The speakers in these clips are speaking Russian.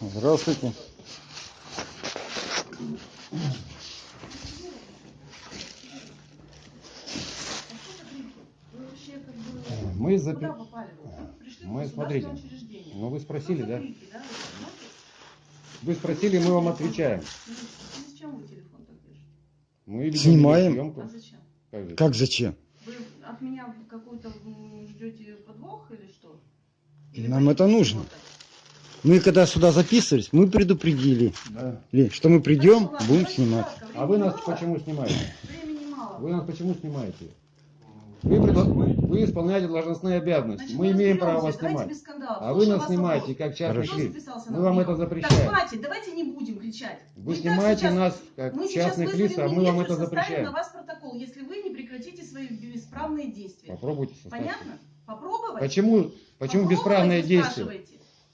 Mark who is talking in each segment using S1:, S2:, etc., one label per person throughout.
S1: Здравствуйте. Мы
S2: Куда
S1: запи... Мы, смотрите. Ну вы
S2: Что
S1: спросили, да?
S2: вы
S1: спросили, мы вам отвечаем.
S2: И Зачем вы телефон так держите?
S1: Мы
S3: Снимаем.
S2: А зачем?
S1: Как?
S3: Как зачем?
S2: Вы от меня какой-то м, ждете подвох или что?
S3: Нам
S2: боитесь
S3: это нужно.
S2: чего-то?
S3: Мы когда сюда записывались, мы предупредили,
S1: Да.
S3: Что мы придем, будем снимать.
S1: А вы нас почему снимаете? Вы нас почему снимаете? Вы, предла- вы исполняете должностные обязанности.
S2: Значит,
S1: Мы имеем право вас снимать. А вы
S2: Слушаю
S1: нас снимаете как частный
S2: записался
S1: Мы вам это
S2: Так,
S1: запрещаем.
S2: хватит, давайте не будем кричать.
S1: Вы
S2: и так
S1: снимаете
S2: сейчас-
S1: нас как
S2: Мы
S1: частных лиц, а мы вам это
S2: составим на
S1: запрещаем.
S2: вас протокол, если вы не прекратите свои бесправные действия.
S1: Попробуйте составить.
S2: Понятно? Попробовать?
S1: Почему, почему
S2: Попробовать,
S1: бесправные действия?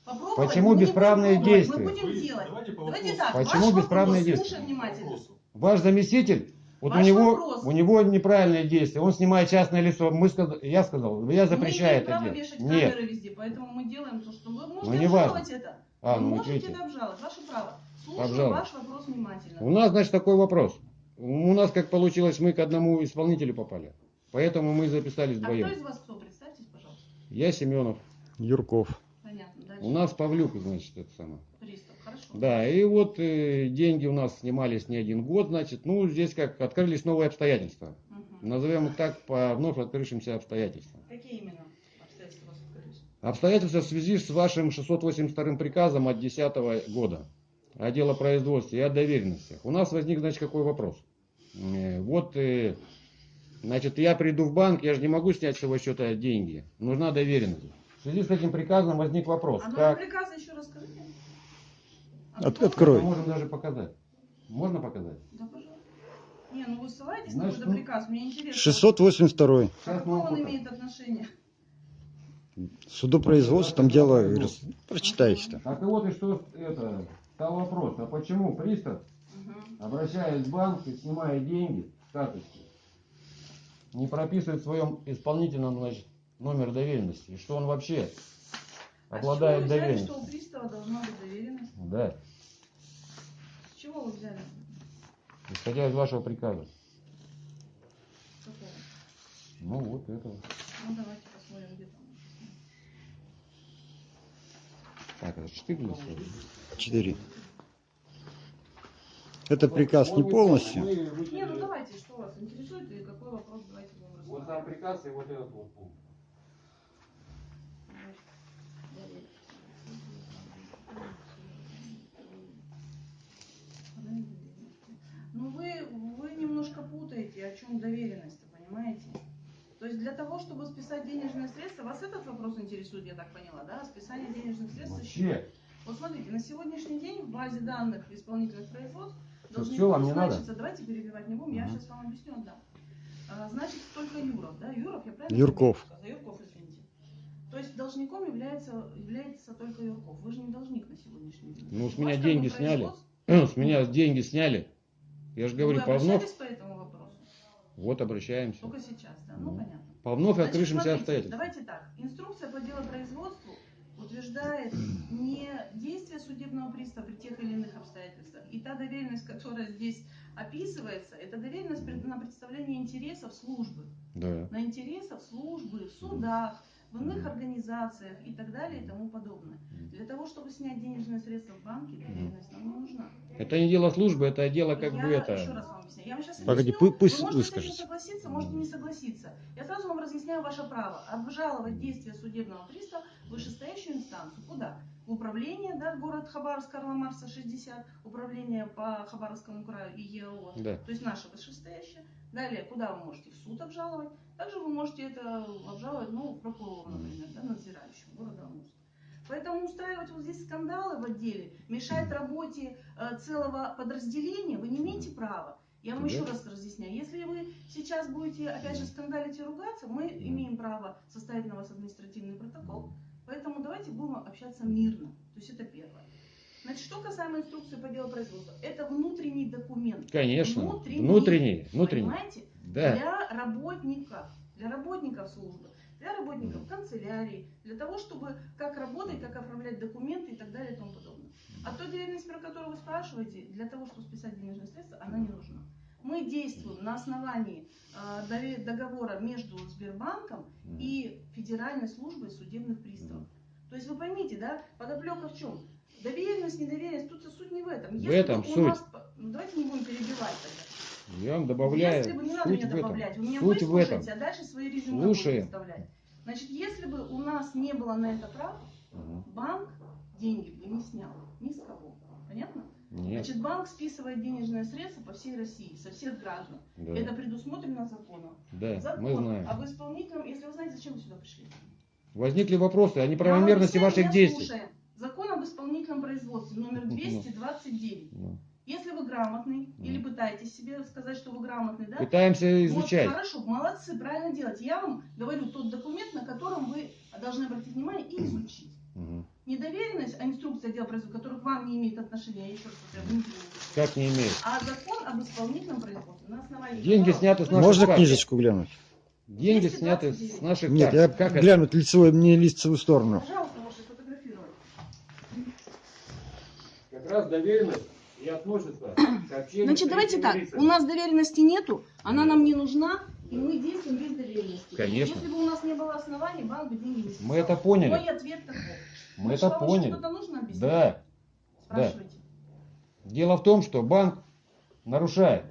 S2: Попробовать?
S1: Почему
S2: не
S1: бесправные
S2: пробовать,
S1: действия?
S2: Мы будем
S4: Вы-
S2: делать.
S4: Давайте по
S2: Давайте
S4: вопросу.
S2: так.
S1: Почему
S2: ваш
S1: бесправные
S2: вопрос,
S1: действия?
S2: Внимательно.
S1: Ваш заместитель, вот у
S2: Ваш
S1: него,
S2: вопрос.
S1: у него неправильные действия. Он снимает частное лицо. Мы сказ- я сказал, я запрещаю
S2: мы не
S1: это делать.
S2: вешать
S1: Нет.
S2: везде, поэтому мы делаем то, что вы можете
S1: Ну, не важно.
S2: обжаловать это.
S1: А,
S2: вы
S1: ну,
S2: можете
S1: видите.
S2: это обжаловать, ваше право. Слушаю
S1: Обжаловать.
S2: ваш вопрос внимательно.
S1: У нас, значит, такой вопрос. У нас, как получилось, мы к одному исполнителю попали. Поэтому мы записались
S2: а
S1: вдвоем.
S2: кто из вас кто? Представьтесь, пожалуйста.
S1: Я Семенов.
S3: Юрков.
S1: У нас Павлюк, значит, это самое.
S2: Пристав. Хорошо.
S1: Да, и вот э, деньги у нас снимались не один год, значит. Ну, здесь как открылись новые обстоятельства.
S2: Мгм.
S1: Назовем их так по вновь открывшимся обстоятельствам.
S2: Какие именно обстоятельства у вас открылись?
S1: Обстоятельства в связи с вашим 682 приказом от 2010 года о делопроизводстве и о доверенностях. У нас возник, значит, какой вопрос. Э, Вот, э, значит, я приду в банк, я же не могу снять с его счета деньги. Нужна доверенность. В связи с этим приказом возник вопрос.
S2: А
S1: Как?
S2: приказа еще расскажите.
S3: От- открой.
S1: Мы можем даже показать. Можно показать?
S2: Да, пожалуйста. Не, ну вы ссылаетесь
S1: Значит,
S2: на
S1: ну,
S2: какой-то приказ, мне интересно.
S3: 682.
S2: А
S1: Сейчас мы
S2: какое он имеет отношение?
S3: Судопроизводство, там дело, говорю, прочитайте там.
S1: Так и вот и что это, стал вопрос. А почему пристав, обращаясь в банк и снимая деньги с карточки, не прописывает в своем исполнительном значит, номер доверенности? И что он вообще
S2: А
S1: обладает
S2: чего вы взяли,
S1: доверенностью?
S2: что у пристава должна быть доверенность?
S1: Да,
S2: С чего вы взяли?
S1: исходя из вашего приказа.
S2: Какого?
S1: Ну вот этого.
S2: Ну давайте посмотрим, где там.
S1: Так, это 14.
S3: 4. Это приказ не полностью.
S2: Не, ну давайте, что вас интересует и какой вопрос давайте будем
S1: Вот сам приказ и вот этот вот пункт.
S2: Ну вы, вы немножко путаете, о чем доверенность, понимаете? То есть для того, чтобы списать денежные средства, вас этот вопрос интересует, я так поняла, да? Списание денежных средств.
S1: Вообще,
S2: Вот смотрите, на сегодняшний день в базе данных исполнительных производств должны
S1: всё, вам не надо?
S2: давайте перебивать не будем, я
S1: Ага.
S2: сейчас вам объясню, да. А, значит, только Юров, да? Юров, я правильно
S3: Юрков.
S2: сказала? Юрков, извините. То есть должником является, является только Юрков. Вы же не должник на сегодняшний день.
S1: Ну, с меня
S2: как
S1: деньги сняли. с меня деньги сняли. Я же говорю,
S2: Вы
S1: по вновь,
S2: обращались по этому вопросу?
S1: вот обращаемся.
S2: Только сейчас, да? Ну,
S1: Ну.
S2: понятно.
S1: По вновь
S2: Значит,
S1: открывшимся
S2: смотрите,
S1: обстоятельствам.
S2: Давайте так. Инструкция по делопроизводству утверждает не действия судебного пристава при тех или иных обстоятельствах. И та доверенность, которая здесь описывается, это доверенность на представление интересов службы.
S1: Да.
S2: На интересов службы в судах, в иных организациях и так далее и тому подобное. Для того, чтобы снять денежные средства в банке, доверенность нам не нужна.
S1: Это не дело службы, это дело как
S2: я
S1: бы
S2: еще
S1: это.
S2: раз вам объясняю. Я вам сейчас
S3: Погоди,
S2: объясню.
S3: пу- пусть
S2: Вы можете с этим
S3: выскажется.
S2: согласиться, можете не согласиться. Я сразу вам разъясняю ваше право. Обжаловать действия судебного пристава в вышестоящую инстанцию. Куда? В управление, да, город Хабаровск, Карла Марса, 60, управление по Хабаровскому краю и ЕО.
S1: Да.
S2: То есть наше вышестоящее. Далее, куда вы можете? В суд обжаловать. Также вы можете это обжаловать, ну, прокурору, например, да, надзирающему города Амурска. Поэтому устраивать вот здесь скандалы в отделе, мешать работе э, целого подразделения, вы не имеете права. Я вам
S1: Да.
S2: еще раз разъясняю. Если вы сейчас будете, опять же, скандалить и ругаться, мы имеем право составить на вас административный протокол. Поэтому давайте будем общаться мирно. То есть это первое. Значит, что касаемо инструкции по делопроизводству, это внутренний документ.
S1: Конечно.
S2: Внутренний.
S1: Внутренний. Внутренний.
S2: Понимаете?
S1: Да.
S2: Для работников, для работников службы, для работников канцелярии, для того, чтобы как работать, как оформлять документы и так далее и тому подобное. А та доверенность, про которую вы спрашиваете, для того, чтобы списать денежные средства, она не нужна. Мы действуем на основании дове- договора между Сбербанком и Федеральной службой судебных приставов. То есть вы поймите, да, подоплека в чем? Доверенность, недоверенность, тут суть не в этом.
S1: В этом суть.
S2: нас- ну, давайте не будем перебивать тогда.
S1: Я вам добавляю,
S2: Если бы не надо
S1: суть
S2: меня добавлять, вы меня
S1: Суть в этом.
S2: выслушаете, а дальше свои резюме
S1: Слушаем.
S2: будете вставлять. Значит, если бы у нас не было на это права,
S1: Мгм.
S2: банк деньги бы не снял ни с кого. Понятно?
S1: Нет,
S2: Значит, банк списывает денежные средства по всей России, со всех граждан.
S1: да,
S2: Это предусмотрено законом.
S1: да,
S2: Закон
S1: мы знаем.
S2: об исполнительном, если вы знаете, зачем вы сюда пришли.
S1: Возникли вопросы о неправомерности
S2: объясняю,
S1: ваших действий.
S2: слушаем. Закон об исполнительном производстве номер 229.
S1: Ну,
S2: Если вы грамотный
S1: Ну.
S2: или пытаетесь себе сказать, что вы грамотный, да?
S1: Пытаемся
S2: Вот,
S1: изучать.
S2: хорошо, молодцы, правильно делаете. Я вам говорю тот документ, на котором вы должны обратить внимание и изучить.
S1: Мгм.
S2: Не доверенность, а инструкция дела производства, которая к вам не имеет отношения, я еще раз повторяю.
S1: Как не имеет?
S2: А закон об исполнительном производстве на основании
S1: Деньги
S2: которого
S1: сняты с наших
S3: Можно
S1: карт.
S3: книжечку глянуть?
S1: Деньги
S2: 229.
S1: сняты с наших
S3: Нет,
S1: карт.
S3: я
S1: Как это?
S3: глянуть лицевую, мне лицевую сторону.
S2: Пожалуйста, можете сфотографировать.
S1: Как раз доверенность и относится к общению
S2: Значит, давайте так.
S1: лицами.
S2: У нас доверенности нету, она нам не нужна, и мы действуем без доверенности.
S1: Конечно.
S2: Если бы у нас не было оснований, банк бы деньги не списал.
S1: Мы это поняли.
S2: Мой ответ такой.
S1: Мы
S2: Ну
S1: это поняли.
S2: Что-то нужно объяснить?
S1: Да.
S2: Спрашивайте.
S1: Дело в том, что банк нарушает.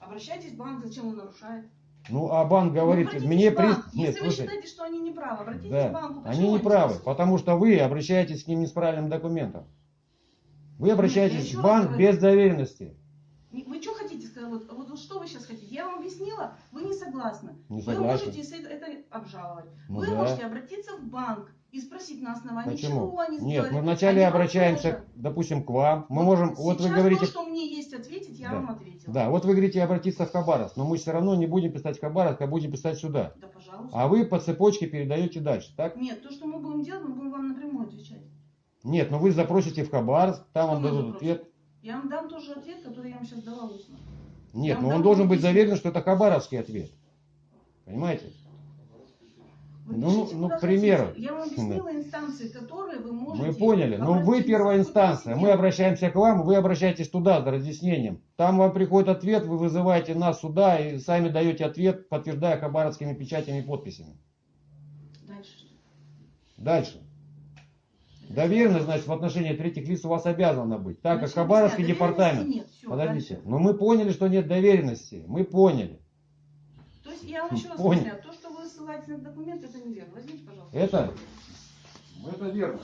S2: Обращайтесь в банк, зачем он нарушает?
S1: Ну, а банк говорит,
S2: Ну,
S1: мне при... Нет,
S2: Если вы
S1: слушай,
S2: считаете, что они не правы, обратитесь
S1: да,
S2: в банк.
S1: они не правы, потому что вы обращаетесь к ним не с правильным документом. Вы обращаетесь в банк
S2: говорю.
S1: без доверенности.
S2: Вы что хотите сказать? Вот, вот, что вы сейчас хотите? Я вам объяснила, вы не согласны.
S1: Не
S2: Вы
S1: согласен.
S2: можете это, обжаловать.
S1: Ну
S2: вы
S1: да.
S2: можете обратиться в банк и спросить на основании
S1: Почему?
S2: чего они
S1: Нет,
S2: сделали.
S1: мы вначале
S2: Они
S1: обращаемся,
S2: тоже.
S1: допустим, к вам. Мы
S2: Вот
S1: можем, вот вы говорите,
S2: то, что мне есть ответить, я
S1: Да.
S2: вам ответила.
S1: да, вот вы говорите обратиться в Хабаровск, но мы все равно не будем писать в Хабаровск, а будем писать сюда.
S2: Да, пожалуйста.
S1: А вы по цепочке передаете дальше, так?
S2: Нет, то, что мы будем делать, мы будем вам напрямую отвечать.
S1: Нет, но вы запросите в Хабаровск, там вам дадут
S2: запросим?
S1: ответ.
S2: Я вам дам тоже ответ, который я вам сейчас дала устно.
S1: Нет, но
S2: вам
S1: он должен быть заверен, что это хабаровский ответ. Понимаете?
S2: Вы
S1: Ну,
S2: пишите,
S1: ну, к примеру.
S2: Я вам объяснила инстанции, которые вы можете...
S1: Мы поняли. Но вы
S2: обратиться.
S1: первая
S2: Вы
S1: инстанция. Мы обращаемся к вам, вы обращаетесь туда за разъяснением. Там вам приходит ответ, вы вызываете нас сюда и сами даете ответ, подтверждая хабаровскими печатями и подписями.
S2: Дальше?
S1: Дальше. Доверенность, значит, в отношении третьих лиц у вас обязана быть. Так как Хабаровский департамент.
S2: Нет. Всё,
S1: Подождите.
S2: дальше.
S1: Но мы поняли, что нет доверенности. Мы поняли.
S2: То есть я вам еще раз
S1: Понял.
S2: объясняю, то, что вы ссылаетесь на документ, это неверно. Возьмите, пожалуйста.
S1: Это? Это верно.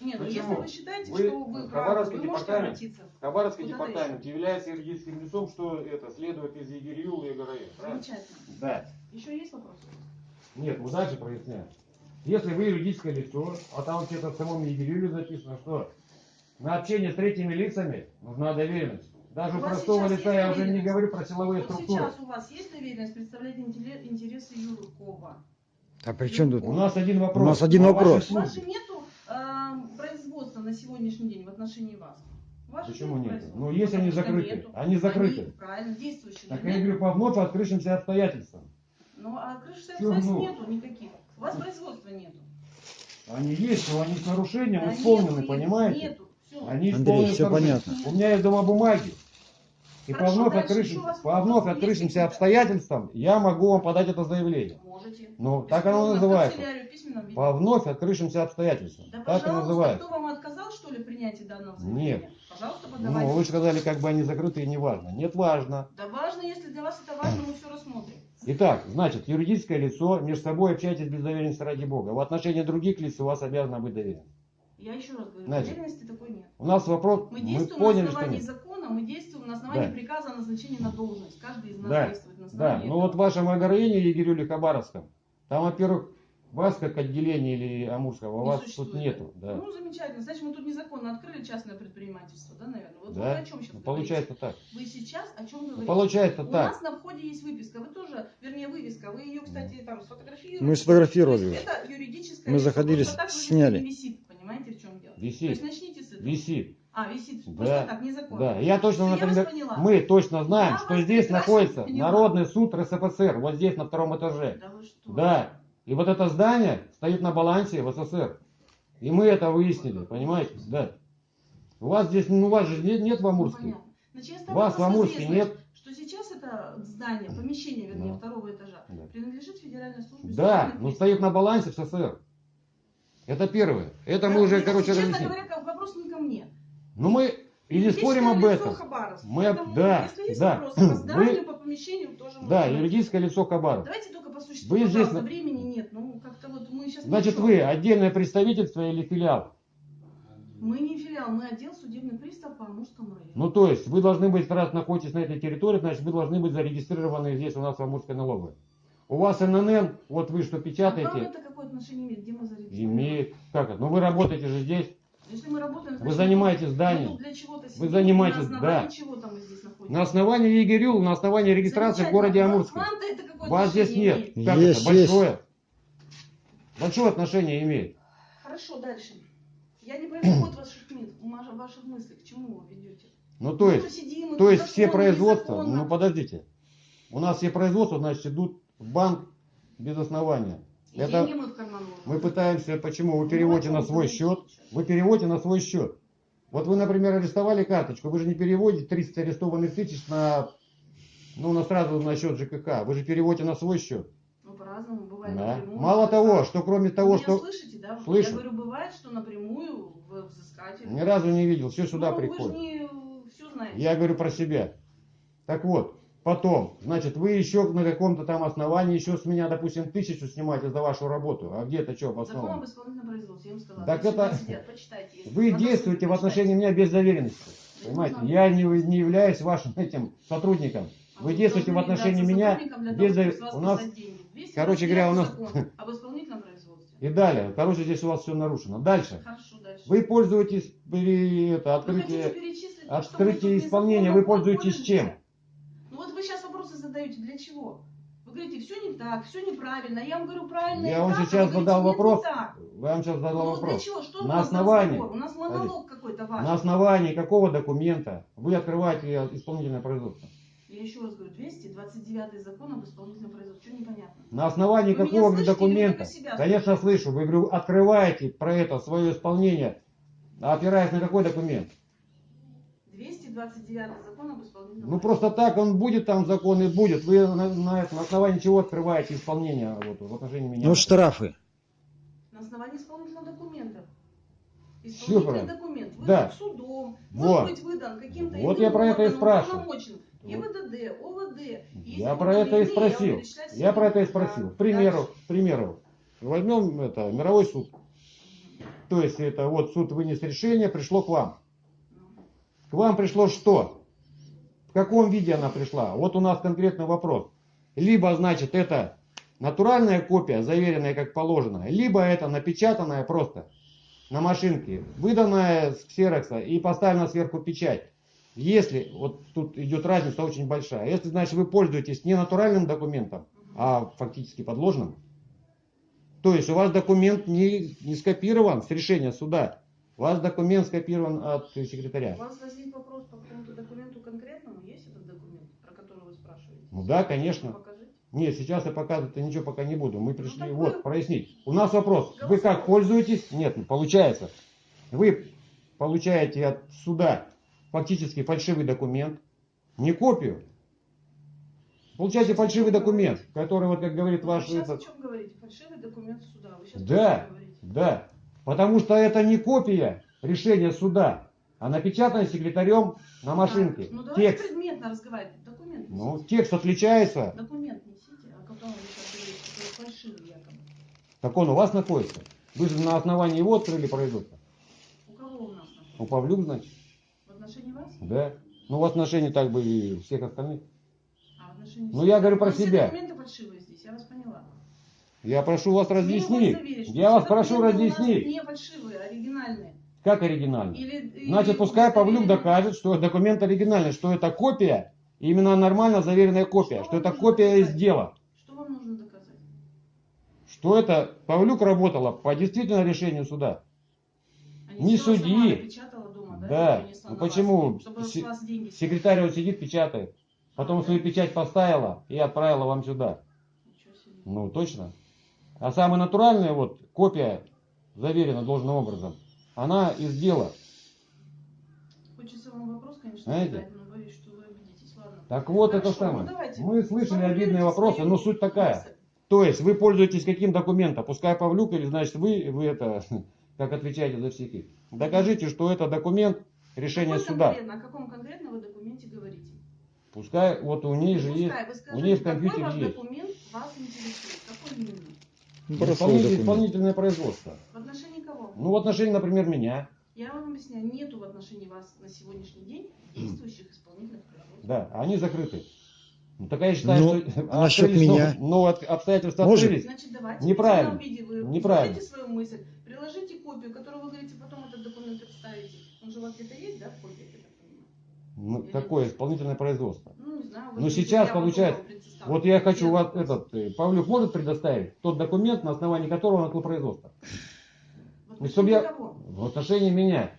S2: Нет, ну
S1: Почему?
S2: если вы считаете,
S1: Вы-
S2: что вы правы, вы можете
S1: департамент-
S2: обратиться.
S1: Хабаровский
S2: Куда
S1: департамент является юридическим лицом, что это следует из ЕГРЮЛа и ЕГРЕ. правильно?
S2: Замечательно.
S1: Да.
S2: Еще есть вопросы?
S1: Нет, мы дальше проясняем. Если вы юридическое лицо, а там где-то в самом ЕГРЮЛе записано, что на общение с третьими лицами нужна доверенность. Даже
S2: У
S1: простого лица я уже не говорю про силовые
S2: Вот
S1: структуры.
S2: сейчас у вас есть доверенность представлять интересы Юркова?
S3: А при чем тут?
S1: У нас один вопрос.
S3: У нас один
S1: А
S3: вопрос.
S2: У вас же нету э, производства на сегодняшний день в отношении вас. Же
S1: Почему
S2: нету
S1: нет? Ну, если они закрыты.
S2: нету.
S1: Они закрыты.
S2: Они, правильно, действующие.
S1: Так я говорю, по вновь открывшимся обстоятельствам.
S2: Ну, а крыши
S1: Чё
S2: обстоятельств нету никаких. У вас производства нету.
S1: Они есть, но они с нарушением
S2: Да
S1: исполнены,
S2: нету,
S1: понимаете?
S2: Нету. Всё.
S1: Они
S3: Андрей,
S1: нарушением.
S3: понятно.
S1: У меня есть дома бумаги. И по
S2: Хорошо,
S1: вновь,
S2: еще у вас
S1: по вновь открывшимся обстоятельствам я могу вам подать это заявление.
S2: Можете.
S1: Ну, так оно называется. По вновь открывшимся обстоятельствам.
S2: Да,
S1: так и
S2: пожалуйста,
S1: называется.
S2: кто вам отказал, что ли, в принятии данного
S1: Нет.
S2: заявления? Пожалуйста, подавайте.
S1: Ну, вы же сказали, как бы они закрыты и не важно. Нет, важно.
S2: Да важно, если для вас это важно, мы все рассмотрим.
S1: Итак, значит, юридическое лицо, между собой общайтесь без доверенности ради Бога. В отношении других лиц у вас обязана быть доверенность.
S2: Я еще раз говорю,
S1: Значит,
S2: доверенности такой нет.
S1: У нас вопрос,
S2: Мы
S1: мы
S2: действуем
S1: поняли,
S2: на
S1: что
S2: основании
S1: нет.
S2: закона, мы действуем на основании
S1: Да.
S2: приказа о назначении на должность. Каждый из нас
S1: Да,
S2: действует на
S1: Да,
S2: основании
S1: ну
S2: этого.
S1: вот в вашем Агроине, Егерюле Хабаровском, там, во-первых, вас как отделение или Амурского,
S2: Не
S1: вас
S2: существует.
S1: тут нету. Да.
S2: Ну, замечательно. Значит, мы тут незаконно открыли частное предпринимательство, да, наверное? Вот
S1: Да.
S2: вы о чем сейчас
S1: Ну,
S2: говорите?
S1: получается так.
S2: Вы сейчас о чем
S1: Ну,
S2: говорите?
S1: получается
S2: У
S1: так.
S2: нас на входе есть выписка. Вы тоже, вернее, вывеска. Вы ее, кстати, там сфотографируете.
S3: Мы сфотографировали
S2: То. Это юридическая
S3: Мы заходили,
S2: так
S3: сняли.
S2: висит. Понимаете, в чем дело? То
S1: Висит,
S2: есть начните с этого.
S1: висит.
S2: А, висит.
S1: Да.
S2: Просто так, незаконно.
S1: Да, я точно,
S2: Я вас
S1: например,
S2: поняла.
S1: мы точно знаем,
S2: Я
S1: что здесь находится
S2: поняла.
S1: Народный суд РСФСР, вот здесь на втором этаже.
S2: Да вы что?
S1: Да. И вот это здание стоит на балансе в СССР. И мы это выяснили, понимаете? Да. У вас здесь, ну, у вас же нет, нет в Амурске.
S2: понятно. Ставлю
S1: Вас в Амурске нет.
S2: Что сейчас это здание, помещение, вернее,
S1: Да.
S2: второго этажа,
S1: Да.
S2: принадлежит Федеральной службе
S1: Да, но стоит на балансе в СССР. Это первое. Это мы
S2: Да,
S1: уже,
S2: это,
S1: короче,
S2: честно
S1: разъяснили.
S2: говоря, вопрос не ко мне.
S1: Ну мы и не спорим об этом.
S2: Хабаровск.
S1: Мы-
S2: Поэтому,
S1: да,
S2: если есть
S1: да.
S2: вопросы по зданию, по помещению, тоже
S1: Да, юридическое лицо Хабаров.
S2: Давайте только существу,
S1: Вы здесь
S2: времени нет. Ну, как-то вот мы сейчас...
S1: Значит, вы отдельное представительство или филиал?
S2: Мы не филиал, мы отдел судебный пристав по Амурскому району.
S1: Ну, то есть, вы должны быть, раз находитесь на этой территории, значит, вы должны быть зарегистрированы здесь у нас в Амурской налоговой. У вас ННН, вот вы что
S2: А вам
S1: печатаете,
S2: это какое отношение имеет? Где мы зарегистрированы?
S1: имеет, как это, ну вы работаете же здесь,
S2: Если мы работаем,
S1: Вы
S2: значит,
S1: занимаетесь
S2: мы
S1: зданием.
S2: чего-то
S1: Вы занимаетесь,
S2: на
S1: да.
S2: чего-то мы здесь находимся.
S1: на основании ЕГРЮЛ, на основании регистрации в городе. Амурске. Вас здесь нет. Как
S3: Есть,
S1: это?
S3: есть.
S1: Большое. Большое отношение имеет.
S2: Хорошо, дальше. Я не пойму ход ваших, ваших мыслей, к чему вы ведете.
S1: Ну, то есть,
S2: сидим,
S1: то есть все производства,
S2: незаконно.
S1: ну подождите, у нас все производства, значит, идут в банк без основания. Это
S2: мы
S1: пытаемся, почему? Вы
S2: Ну,
S1: переводите на свой
S2: вы
S1: счет, вы переводите на свой счет. Вот вы, например, арестовали карточку, вы же не переводите 30 арестованных тысяч на, ну, на сразу на счет ЖКХ, вы же переводите на свой счет.
S2: Ну, по-разному бывает
S1: Да.
S2: напрямую.
S1: Мало того, что кроме
S2: Вы
S1: того,
S2: меня
S1: что
S2: слышите, да?
S1: Слышу.
S2: Я говорю, бывает, что напрямую в взыскатель.
S1: ни разу не видел, все сюда
S2: ну,
S1: приходит.
S2: Вы же не все знаете.
S1: Я говорю про себя. Так вот, потом, значит, вы еще на каком-то там основании еще с меня, допустим, тысячу снимаете за вашу работу. А где это что
S2: Закон об
S1: обосновано?
S2: исполнительном производстве, я вам сказала.
S1: Так это-
S2: сидят, почитайте.
S1: Вы действуете в отношении меня без доверенности.
S2: Я
S1: Понимаете?
S2: не знаю.
S1: Я не, не являюсь вашим этим сотрудником.
S2: А
S1: Вы действуете в отношении меня без
S2: того,
S1: довер-
S2: чтобы с вас
S1: у нас-
S2: списать деньги. 229
S1: короче говоря, у нас-
S2: об исполнительном производстве.
S1: И далее. Короче, здесь у вас все нарушено. Дальше.
S2: Хорошо, дальше.
S1: Вы пользуетесь это,
S2: Вы
S1: открытие...
S2: что
S1: открытие исполнения вы пользуетесь чем?
S2: Ну вот вы сейчас вопросы задаете, для чего? Вы говорите, все не так, все неправильно. Я вам говорю, правильно
S1: Я вам
S2: так,
S1: сейчас задал
S2: «Нет, не
S1: вопрос.
S2: так».
S1: Я вам сейчас задал
S2: Ну
S1: вопрос.
S2: чего? Что
S1: На
S2: у
S1: основании-?
S2: У нас монолог какой-то ваш.
S1: На основании какого документа вы открываете исполнительное производство?
S2: Я еще раз говорю, 229 закон об исполнительном производстве. Что непонятно?
S1: На основании
S2: Вы
S1: какого
S2: слышите
S1: документа?
S2: себя
S1: Конечно, слышу. Вы говорю, открываете про это свое исполнение, опираясь на какой документ?
S2: 229 закон об исполнительном
S1: Ну просто так он будет там закон и будет. Вы на, на этом- на основании чего открываете исполнение вот, в отношении меня?
S3: Ну, штрафы.
S2: На основании исполнительного документа. Исполнительный
S1: правильно.
S2: документ выдан
S1: Да.
S2: судом,
S1: Вот.
S2: может быть выдан каким-то
S1: Вот я про это и спрашиваю.
S2: ГИБДД, ОВД.
S1: Я про это и спросил.
S2: я
S1: про это и спросил. К примеру, к примеру, возьмем это, мировой суд. То есть это вот суд вынес решение, пришло к вам. К вам пришло что? В каком виде она пришла? Вот у нас конкретный вопрос. Либо, значит, это натуральная копия, заверенная как положено, либо это напечатанная просто на машинке, выданная с ксерокса и поставлена сверху печать. Если, вот тут идет разница очень большая, если, значит, вы пользуетесь не натуральным документом, а фактически подложным, то есть у вас документ не, не скопирован с решения суда, у вас документ скопирован от секретаря.
S2: У вас возник вопрос по какому-то документу конкретному? Есть этот документ, про который вы спрашиваете?
S1: Ну да,
S2: Ну,
S1: конечно.
S2: покажите.
S1: Нет, сейчас я показывать ничего пока не буду. Мы пришли,
S2: так
S1: вот,
S2: вы-
S1: прояснить. У нас вопрос. Вы как пользуетесь? Нет, ну, получается. Вы получаете от суда фактически фальшивый документ, не копию. Получаете фальшивый документ, который, вот как говорит
S2: Вы
S1: ваш...
S2: сейчас
S1: этот-
S2: о чем говорите? Фальшивый документ суда. Вы сейчас
S1: Да, да. Потому что это не копия решения суда, а напечатано секретарем на машинке.
S2: Так, Ну давайте
S1: Текст.
S2: предметно разговаривать. Документ несите.
S1: Ну, текст отличается.
S2: Документ несите, о котором вы сейчас фальшивый якобы.
S1: Так он у вас находится. Вы же на основании его открыли производство.
S2: У кого у нас находится?
S1: У Павлюк, значит?
S2: В отношении вас?
S1: Да. Ну, в отношении так бы и всех остальных.
S2: А в отношении
S1: Ну, я говорю про
S2: все
S1: себя.
S2: документы фальшивые здесь, я вас поняла.
S1: Я прошу вас разъяснить. Я вас прошу разъяснить.
S2: Не фальшивые, а оригинальные.
S1: Как оригинально?
S2: Или,
S1: Значит,
S2: или
S1: пускай Павлюк докажет, что документ оригинальный, что это копия, именно нормально заверенная копия,
S2: Что
S1: что это копия из
S2: доказать?
S1: дела.
S2: Что вам нужно доказать?
S1: Что это Павлюк работала по действительно решению суда.
S2: А
S1: Не судьи.
S2: дома, да?
S1: Да. Ну
S2: вас,
S1: почему?
S2: С
S1: Секретарь вот сидит, печатает. Потом свою печать поставила и отправила вам сюда. Ну, точно. А самая натуральная вот копия, заверена должным образом, она из дела.
S2: конечно,
S1: Знаете?
S2: задать, но боюсь, что вы обидитесь. Ладно.
S1: Так вот
S2: Хорошо,
S1: это самое.
S2: ну давайте.
S1: Мы слышали обидные вопросы, но суть такая.
S2: мысль.
S1: То есть вы пользуетесь каким документом? Пускай Павлюк или значит вы, вы это, как отвечаете за всех их. Докажите, что это документ решения
S2: Какой
S1: суда.
S2: конкретно- О каком конкретно вы документе говорите?
S1: Пускай вот у ней же
S2: Пускай,
S1: есть.
S2: вы
S1: у
S2: скажите,
S1: ней в
S2: какой
S1: компьютере
S2: ваш
S1: есть.
S2: документ вас интересует? Какой именно?
S1: Исполнитель- исполнительное производство.
S2: В отношении кого?
S1: Ну в отношении, например, меня.
S2: Я вам объясняю, нету в отношении вас на сегодняшний день действующих исполнительных производств.
S1: Да, они закрыты. Ну, так я считаю,
S3: Ну,
S1: что
S3: а насчет меня?
S1: но от- обстоятельства
S3: Может?
S1: открылись.
S2: Значит, давайте
S1: Неправильно.
S2: в письменном виде вы
S1: Неправильно.
S2: свою мысль, приложите копию, которую вы говорите, потом этот документ представите. Он же у вас где-то есть, да, в копии?
S1: Ну, какое исполнительное производство?
S2: Ну, не знаю.
S1: Ну,
S2: говорите,
S1: сейчас получается. Вот я хочу вас, этот, э, Павлюк может предоставить тот документ, на основании которого он открыл производство.
S2: В
S1: Ну, чтобы я-
S2: кого?
S1: В отношении меня.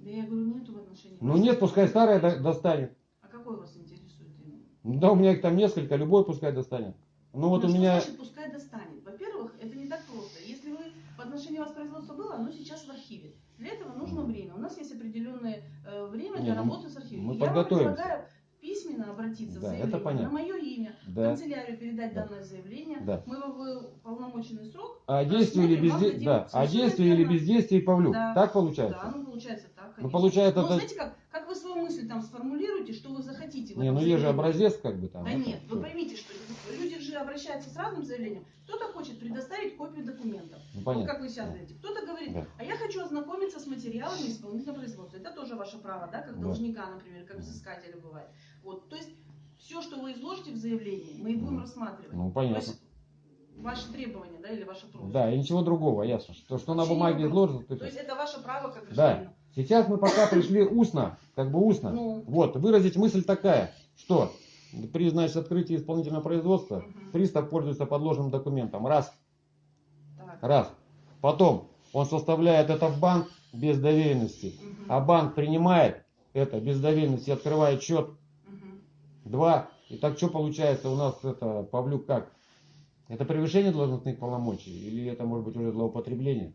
S2: Да я говорю, нету в отношении
S1: Ну нет, пускай старое до- достанет.
S2: А какой вас интересует именно?
S1: Ну Да, у меня их там несколько, любой пускай достанет. Ну вот
S2: Ну,
S1: у меня...
S2: значит пускай достанет? Во-первых, это не так просто. Если вы в отношении вас производство было, оно сейчас в архиве. Для этого нужно время. У нас есть определенное э, время
S1: Не,
S2: для
S1: ну,
S2: работы с архивом.
S1: мы
S2: Я вам
S1: подготовимся.
S2: предлагаю письменно обратиться
S1: Да,
S2: с
S1: это
S2: заявлением
S1: понятно.
S2: на мое имя, в
S1: Да.
S2: канцелярию передать
S1: Да.
S2: данное заявление.
S1: Да.
S2: Мы в полномоченный срок.
S1: А действие или бездействие, да, а действие или бездействие Павлюк.
S2: Да.
S1: Так получается?
S2: Да, ну получается так,
S1: Ну,
S2: конечно.
S1: получается,
S2: Ну,
S1: это-
S2: знаете как, как вы свою мысль там сформулируете, что вы захотите. в
S1: Не, ну есть же образец как бы там.
S2: Да
S1: это
S2: нет, вы
S1: всё.
S2: поймите, что люди же обращаются с разным заявлением. Кто-то хочет предоставить копию документов.
S1: Ну
S2: Вот как вы сейчас говорите. Кто-то говорит,
S1: Да.
S2: а я хочу ознакомиться с материалами исполнительного производства. Это тоже ваше право, да, как
S1: Да.
S2: должника, например, как взыскателя бывает. Вот, то есть все, что вы изложите в заявлении, мы и будем рассматривать.
S1: ну, понятно.
S2: ваши требования, да, или ваша просьба.
S1: Да, и ничего другого, ясно. То, что на бумаге изложено, то
S2: То есть это ваше право как
S1: Да.
S2: гражданина.
S1: Сейчас мы пока пришли устно, как бы устно.
S2: Ну.
S1: Вот, выразить мысль такая, что при, значит, открытии исполнительного производства
S2: Мгм.
S1: пристав пользуется подложным документом. Раз.
S2: Так.
S1: Раз. Потом он составляет это в банк без доверенности.
S2: Мгм.
S1: А банк принимает это без доверенности, открывает счет.
S2: Мгм.
S1: Два. И так что получается у нас это, Павлюк, как? Это превышение должностных полномочий? Или это может быть уже злоупотребление?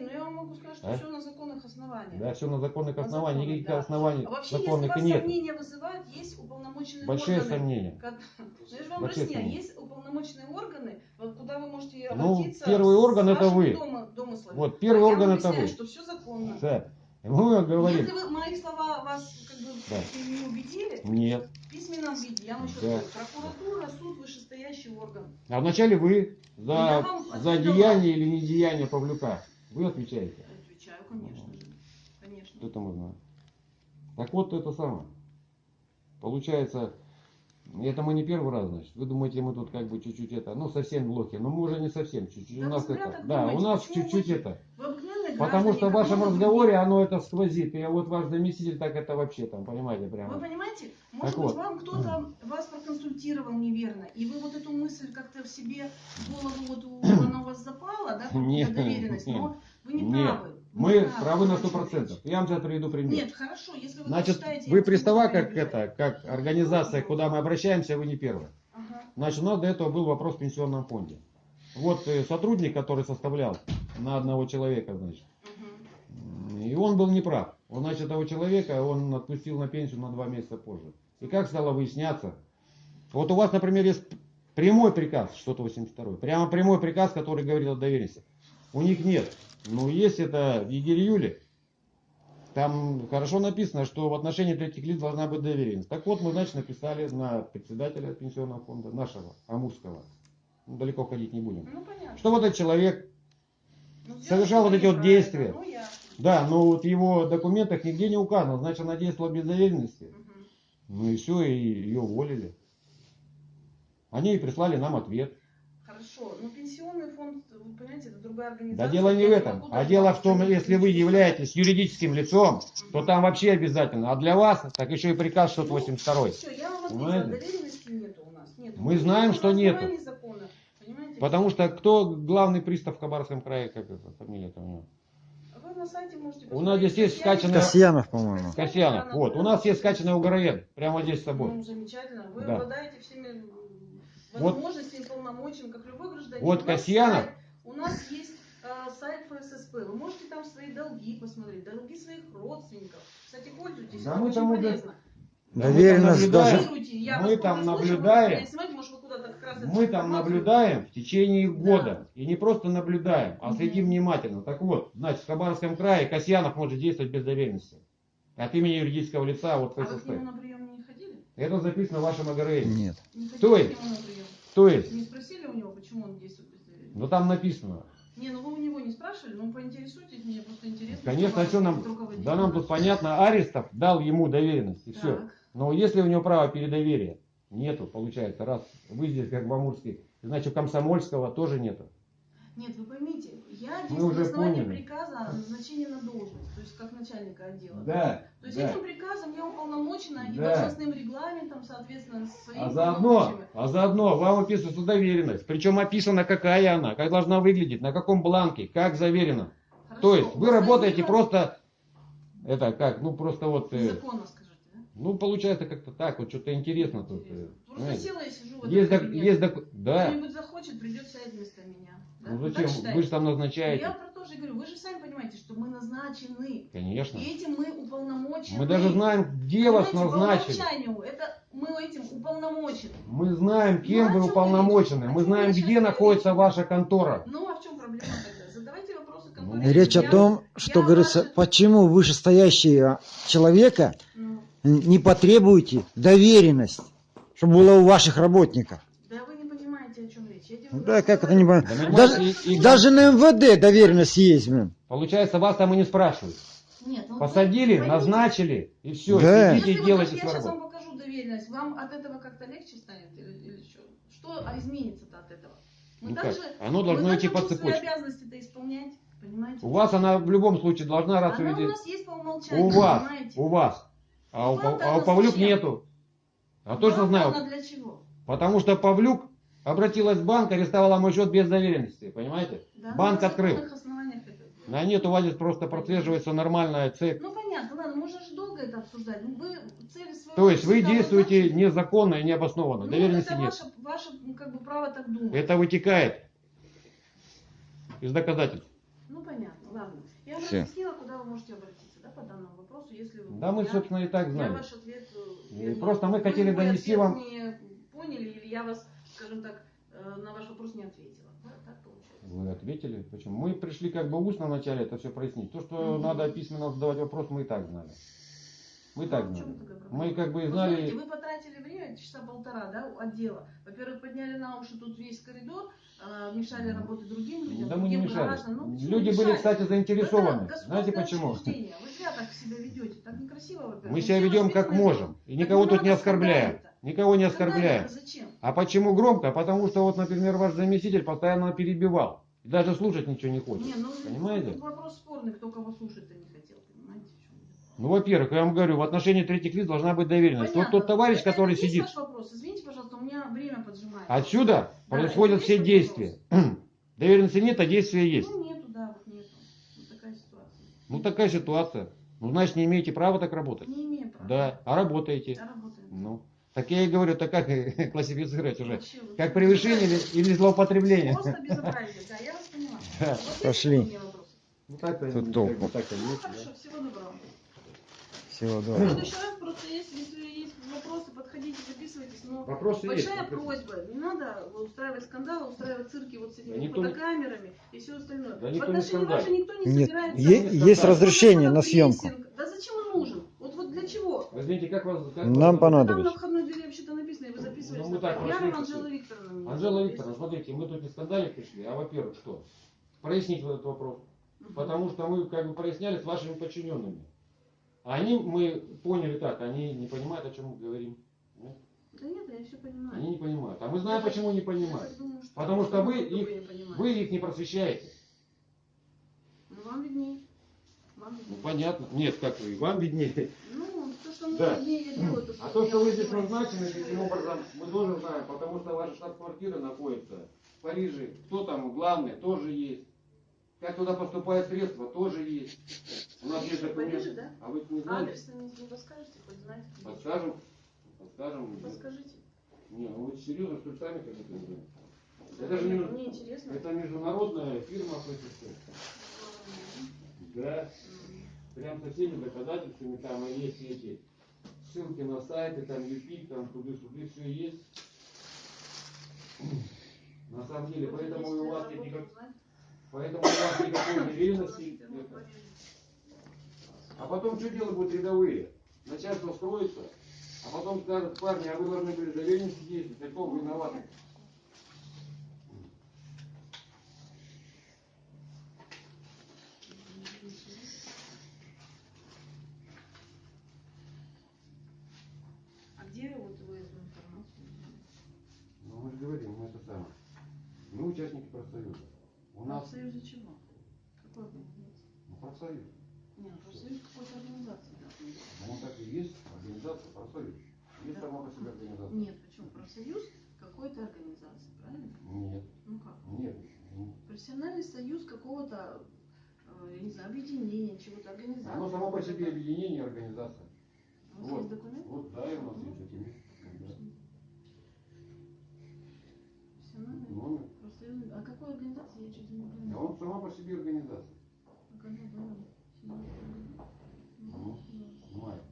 S2: Ну я вам могу сказать, что
S1: А?
S2: все на законных основаниях.
S1: Да, все на законных
S2: На
S1: основаниях.
S2: законных,
S1: Никаких
S2: да.
S1: оснований
S2: А вообще, если
S1: законных
S2: вас
S1: и нет.
S2: сомнения вызывают, есть уполномоченные
S1: Большие
S2: органы.
S1: сомнения.
S2: Как- Ну, я же вам
S1: Большие
S2: объясняю,
S1: сомнения.
S2: есть уполномоченные органы, вот куда вы можете
S1: Ну,
S2: обратиться.
S1: первый
S2: с
S1: орган это вы.
S2: дома- домыслами.
S1: Вот, первый
S2: А
S1: орган это вы.
S2: что все законно.
S1: Да. Мы говорим,
S2: Если вы, мои слова вас как бы
S1: Да.
S2: не убедили,
S1: нет.
S2: в письменном виде, я вам еще
S1: Да.
S2: скажу, прокуратура, суд, вышестоящий орган.
S1: А вначале вы за,
S2: вам
S1: за деяние или недеяние Павлюка. Вы отвечаете.
S2: Отвечаю, конечно же. Конечно.
S1: Это мы знаем. Так вот это самое. Получается, это мы не первый раз, значит. Вы думаете, мы тут как бы чуть-чуть это, ну совсем блоки, но мы уже не совсем чуть-чуть.
S2: Да
S1: у нас это, да, у нас чуть-чуть это.
S2: Вы
S1: Потому что в вашем разговоре оно это сквозит. И вот ваш заместитель так это вообще там, понимаете,
S2: Вы
S1: прямо.
S2: понимаете, может
S1: Так
S2: быть,
S1: вот.
S2: вам кто-то вас проконсультировал неверно, и вы вот эту мысль как-то в себе, в голову вот у- она у вас запала, да,
S1: Нет,
S2: доверенность,
S1: нет.
S2: но вы не
S1: Нет.
S2: правы. Вы
S1: Мы
S2: не
S1: правы на сто процентов. Я вам сейчас приведу пример.
S2: Нет, хорошо, если вы
S1: Значит, вы пристава, как это, как организация, куда мы обращаемся, вы не первые.
S2: Ага.
S1: Значит, у нас до этого был вопрос в пенсионном фонде. Вот э, сотрудник, который составлял на одного человека, значит, и он был неправ. Он, значит, этого человека он отпустил на пенсию на два месяца позже. И как стало выясняться? Вот у вас, например, есть прямой приказ, что-то 82 прямо прямой приказ, который говорит о доверенности. У них нет. Но есть это в Егерь-Юле. Там хорошо написано, что в отношении третьих лиц должна быть доверенность. Так вот, мы, значит, написали на председателя пенсионного фонда, нашего, Амурского. Ну, далеко ходить не будем.
S2: Ну, понятно.
S1: Что вот этот человек,
S2: Ну,
S1: совершал вот эти вот действия.
S2: Ну, я.
S1: да, но вот в его документах нигде не указано, значит, она действовала без доверенности.
S2: Мгм.
S1: Ну и все, и ее уволили. Они и прислали нам ответ.
S2: Хорошо, но пенсионный фонд, вы понимаете, это другая
S1: Да
S2: организация.
S1: дело не в этом, а дело в том, если вы являетесь юридическим лицом, то там вообще обязательно. А для вас, так еще и приказ 682.
S2: Все, я вам ответила, доверенности нету у нас. Нету.
S1: Мы знаем,
S2: на
S1: что нету. Потому что кто главный пристав в Хабаровском крае, как это, фамилия-то у него?
S2: Вы на сайте можете
S1: У нас здесь есть скачанная-
S3: Касьянов, по-моему.
S1: Касьянов. Вот, у нас есть скачанный угороед, прямо здесь с собой.
S2: Ну, замечательно. Вы
S1: Да.
S2: обладаете всеми м,
S1: Вот.
S2: возможностями, полномочиями, как любой гражданин.
S1: Вот
S2: У
S1: Касьянов.
S2: сайт, У нас есть э, сайт ФССП, вы можете там свои долги посмотреть, долги своих родственников. Кстати, пользуйтесь,
S1: Да
S2: это
S1: мы
S2: очень
S1: там уже-
S2: полезно.
S1: Мы
S3: Доверенность даже-
S1: мы там наблюдаем. Мы там наблюдаем в течение
S2: Да.
S1: года. И не просто наблюдаем, а следим внимательно. Так вот, значит, в Хабаровском крае Касьянов может действовать без доверенности. От имени юридического лица вот
S2: А вы к
S1: ФССП.
S2: нему на прием не ходили?
S1: Это записано в вашем АГРН.
S3: Нет.
S2: Не
S1: То есть? То есть,
S2: Не спросили у него, почему он действует без доверия?
S1: ну там написано.
S2: Не, ну вы у него не спрашивали, ну поинтересуйтесь, мне просто интересно.
S1: Конечно, а
S2: что
S1: нам? Да нам тут понятно, Арестов дал ему доверенность, и все. Но если у него права передоверия нету, получается, раз вы здесь как в Амурске, значит у Комсомольского тоже нету.
S2: Нет, вы поймите, я действую
S1: уже
S2: на основании
S1: поняли.
S2: приказа о назначении на должность, то есть как начальника отдела.
S1: Да,
S2: То есть
S1: да.
S2: этим приказом я уполномочена и
S1: Да.
S2: должностным регламентом, соответственно, своими
S1: А заодно, а заодно вам описывается доверенность. Причем описано, какая она, как должна выглядеть, на каком бланке, как заверено.
S2: Хорошо,
S1: То есть вы работаете просто, это как, ну просто вот, э,
S2: Законно?
S1: Ну получается как-то так, вот что-то интересно тут. э.
S2: Просто села и сижу в этом
S1: Есть,
S2: кабинете.
S1: есть, док- да,
S2: Кто-нибудь захочет, придет сядет вместо меня. Да?
S1: ну зачем, вы же там
S2: Я
S1: назначаете.
S2: про то же говорю, вы же сами понимаете, что мы назначены.
S1: Конечно.
S2: И этим мы уполномочены.
S1: Мы даже знаем, где вас
S2: Понимаете,
S1: назначили.
S2: По умолчанию, это мы этим уполномочены.
S1: Мы знаем, кем
S2: Ну,
S1: вы уполномочены.
S2: речь?
S1: Мы знаем,
S2: речь
S1: где
S2: сейчас
S1: находится
S2: говорите?
S1: ваша контора.
S2: Ну а в чем проблема тогда? Задавайте вопросы
S1: Ну,
S2: конторе.
S3: Речь о
S2: Я-
S3: том, что
S2: я
S3: говорится,
S2: ваши-
S3: почему вышестоящие человека
S2: Ну,
S3: не потребуете доверенность, чтобы была у ваших работников.
S2: да вы не понимаете, о чем речь. Я
S3: Да, как это не
S1: Да,
S3: понимаю.
S1: понимаете,
S3: Даже,
S1: и- и-
S3: даже на МВД доверенность есть, блин.
S1: Получается, вас там и не спрашивают.
S2: Нет, ну, вы
S1: Посадили,
S2: поймите,
S1: назначили, и все,
S3: Да.
S1: сидите
S2: Если
S1: и
S2: вы
S1: делайте
S2: даже- я
S1: свою
S2: сейчас вам покажу доверенность, вам от этого как-то легче станет или, или что? Что а изменится-то от этого? Мы
S1: Ну как?
S2: также,
S1: Оно
S2: мы
S1: должно идти по цепочке.
S2: обязанности-то исполнять, понимаете?
S1: У вас она в любом случае должна раз
S2: Она у
S1: увидеть.
S2: нас есть по умолчанию,
S1: У вас,
S2: понимаете?
S1: у вас. А у, Пав- а у Павлюк
S2: зачем?
S1: нету. А точно
S2: Вам
S1: знаю.
S2: дано для чего?
S1: Потому что Павлюк обратилась в банк, арестовала мой счет без доверенности. Понимаете?
S2: Да,
S1: Банк
S2: на
S1: открыл.
S2: законных основаниях это делать.
S1: А нет, у вас здесь просто прослеживается нормальная цепь.
S2: Ну понятно, ладно, можно же долго это обсуждать. Ну, вы цели своего
S1: То есть вы действуете
S2: назначили.
S1: незаконно и необоснованно.
S2: Ну,
S1: Доверенности
S2: это
S1: нет.
S2: ваше, ваше ну, как бы право так думать.
S1: Это вытекает из доказательств.
S2: Ну понятно, ладно. Я
S3: Всё.
S2: разъяснила, куда вы можете обратиться, да, по данному вопросу, если вы...
S1: Да мы,
S2: я-
S1: собственно, и так
S2: Я
S1: знали.
S2: ваш ответ... э,
S1: И
S2: вернее,
S1: просто мы
S2: вы
S1: хотели донести вам-
S2: не поняли, или я вас, скажем так, э, на ваш вопрос не ответила. Да, так получается.
S1: Вы ответили. Почему? Мы пришли как бы устно вначале это все прояснить. То, что
S2: Мгм.
S1: надо письменно задавать вопрос, мы и так знали. Мы так
S2: Ну,
S1: знали.
S2: проблема?
S1: Мы как бы
S2: Вот
S1: знали...
S2: смотрите, вы потратили время, часа полтора, да, у отдела. Во-первых, подняли на уши тут весь коридор, э, мешали работать другим людям,
S1: Да мы не мешали.
S2: Ну,
S1: Люди были,
S2: мешали?
S1: кстати, заинтересованы.
S2: Это
S1: Знаете почему?
S2: учреждение. Вы зря так себя ведете, так некрасиво, во-первых.
S1: Мы себя ведем как можем. И никого
S2: Так
S1: тут не оскорбляем. Никого не оскорбляем.
S2: Зачем?
S1: А почему громко? Потому что вот, например, ваш заместитель постоянно перебивал. И даже слушать ничего не хочет.
S2: Не, ну,
S1: Понимаете?
S2: вопрос спорный, кто кого слушать-то не хотел, понимаете? в чем дело?
S1: Ну, во-первых, я вам говорю, в отношении третьих лиц должна быть доверенность. Вот
S2: Понятно.
S1: тот товарищ,
S2: Это-
S1: который сидит,
S2: ваш вопрос? Извините, пожалуйста, у меня время поджимает.
S1: отсюда
S2: Да,
S1: происходят все действия. Доверенности нет, а действия есть.
S2: Ну, нету, да, вот нету. Вот такая ситуация.
S1: Ну, такая ситуация. Ну, значит, не имеете права так работать.
S2: Не имею права.
S1: Да, а работаете.
S2: Я работаю.
S1: Ну, так я и говорю, так как классифицировать уже?
S2: Вообще, вот
S1: Как превышение или, или злоупотребление?
S2: Просто безобразие, да, я вас поняла.
S1: Да.
S2: Вот
S3: Пошли.
S1: Ну, так-то,
S3: Тут
S1: так-то
S2: Ну, хорошо, всего доброго.
S3: Всего
S2: В
S3: доброго.
S2: следующий раз просто есть, если есть вопросы, подходите, записывайтесь. Но
S1: Вопросы есть.
S2: большая
S1: вопросы.
S2: просьба, не надо устраивать скандалы, устраивать цирки вот с этими
S1: Да никто
S2: фотокамерами и все остальное.
S1: Да
S2: В
S1: никто не
S2: отношении вашей никто не
S3: Нет,
S2: собирается.
S3: е-
S1: есть
S2: Просто
S3: разрешение на съемку.
S2: Да зачем он нужен? Вот, вот для чего?
S1: Вы знаете, как вас... как
S3: Нам
S1: вас-
S2: Там
S3: понадобится.
S2: на входной двери вообще-то написано, и вы записываете.
S1: Ну, мы так
S2: Я
S1: прошли,
S2: Анжела. Викторовна.
S1: Анжела. Викторовна, смотрите, мы тут не скандалить пришли, а во-первых, что? Прояснить вот этот вопрос. Потому что мы как бы проясняли с вашими подчиненными. А Они, мы поняли так, они не понимают, о чем мы говорим. Нет?
S2: Да нет, я все понимаю.
S1: Они не понимают. А мы знаем, почему не понимают.
S2: думаю, что-
S1: Потому что вы их-. Вы их не просвещаете.
S2: Ну, вам виднее. Вам
S1: Ну,
S2: виднее.
S1: понятно. Нет, как вы, вам виднее.
S2: Ну, то, что мне
S1: Да.
S2: виднее, я делаю.
S1: А то, что вы здесь назначены, таким образом, мы тоже знаем, потому что ваша штаб-квартира находится в Париже. Кто там главный, тоже есть. Как туда поступают средства, тоже есть. У нас есть
S2: Париже,
S1: документы.
S2: да?
S1: А вы не знаете?
S2: Адрес не, подскажете, хоть знаете?
S1: Подскажем. Подскажем.
S2: Подскажите.
S1: Не, ну вы серьезно, что сами как это знаете? Это же не-
S2: Мне интересно.
S1: Это международная фирма ФСС. Да. Прям со всеми доказательствами, там и есть эти ссылки на сайты, там ЮПИК, там туды-сюды, все есть. На самом деле, поэтому и у вас нет никак- поэтому у вас никакой доверенности. это. А потом что делать будут рядовые? Начальство строится, а потом скажут, парни, а вы должны были доверенности действовать, а кто виноваты?
S2: А где вот вы эту информацию взяли?
S1: Ну, мы же говорим, мы это самое. Мы участники профсоюза. У нас
S2: Профсоюза чего? Какой организации?
S1: ну, профсоюз.
S2: Нет, профсоюз какой-то организации.
S1: Ну, он так и есть, организация, профсоюз. Есть
S2: Да.
S1: сама по себе организация.
S2: Нет, почему? Профсоюз какой-то организации, правильно?
S1: Нет,
S2: Ну как?
S1: нет. ну,
S2: Профессиональный союз какого-то, э, я не знаю, объединения, чего-то, организации.
S1: Оно само по себе объединение, организация.
S2: У вас
S1: Вот.
S2: есть документ?
S1: Вот, да, и у нас есть документ. Да.
S2: Профессиональный
S1: Номер.
S2: Профсоюз. А какой организации? Я что-то не
S1: А
S2: понимаю.
S1: он сама по себе организация.
S2: А когда было?
S1: Ну, понимаю.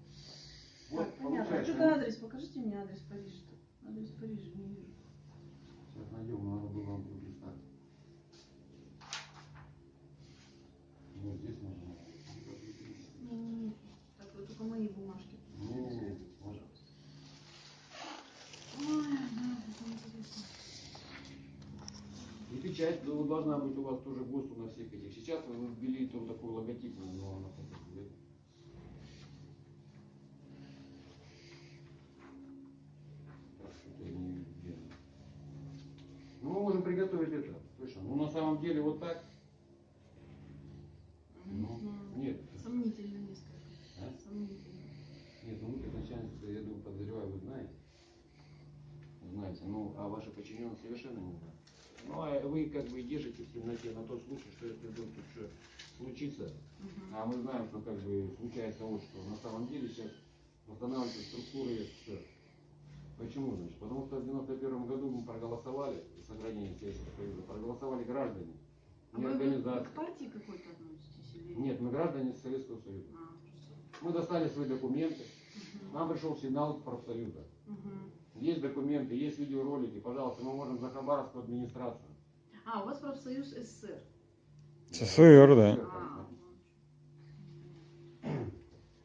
S1: Вот,
S2: Так, понятно. А
S1: получается,
S2: что-то адрес, покажите мне. Адрес Парижа не вижу.
S1: Сейчас найдем, надо было вам пролистать. Вот здесь можно.
S2: Не-не-не. Так, вы только мои бумажки.
S1: Не-не-не. Вот.
S2: Ой, да, это интересно.
S1: И печать ну, должна быть у вас тоже ГОСТу на всех этих. Сейчас вы ввели там такой логотип, но она что-то я не вижу. Ну, мы можем приготовить это. Точно. Ну, на самом деле, вот так. Ну,
S2: М,
S1: нет.
S2: Сомнительно несколько.
S1: А?
S2: Сомнительно.
S1: Нет, ну вы как я думаю, подозреваю, вы знаете. Знаете, ну, а ваши подчиненные совершенно не знают. Ну, а вы как бы держите в темноте на тот случай, что если вдруг тут что случится,
S2: Мгм.
S1: а мы знаем, что как бы случается вот что. На самом деле сейчас восстанавливаются структуры СССР. Почему, значит? Потому что в 91 году мы проголосовали за сохранение Советского Союза, проголосовали граждане,
S2: А
S1: не
S2: вы,
S1: организации.
S2: к партии какой-то относитесь? Или...
S1: Нет, мы граждане Советского Союза.
S2: А.
S1: Мы достали свои документы,
S2: Мгм.
S1: нам пришел сигнал профсоюза.
S2: Мгм.
S1: Есть документы, есть видеоролики, пожалуйста, мы можем за Хабаровскую администрацию.
S2: А, у вас профсоюз СССР.
S3: СССР, да.
S2: А,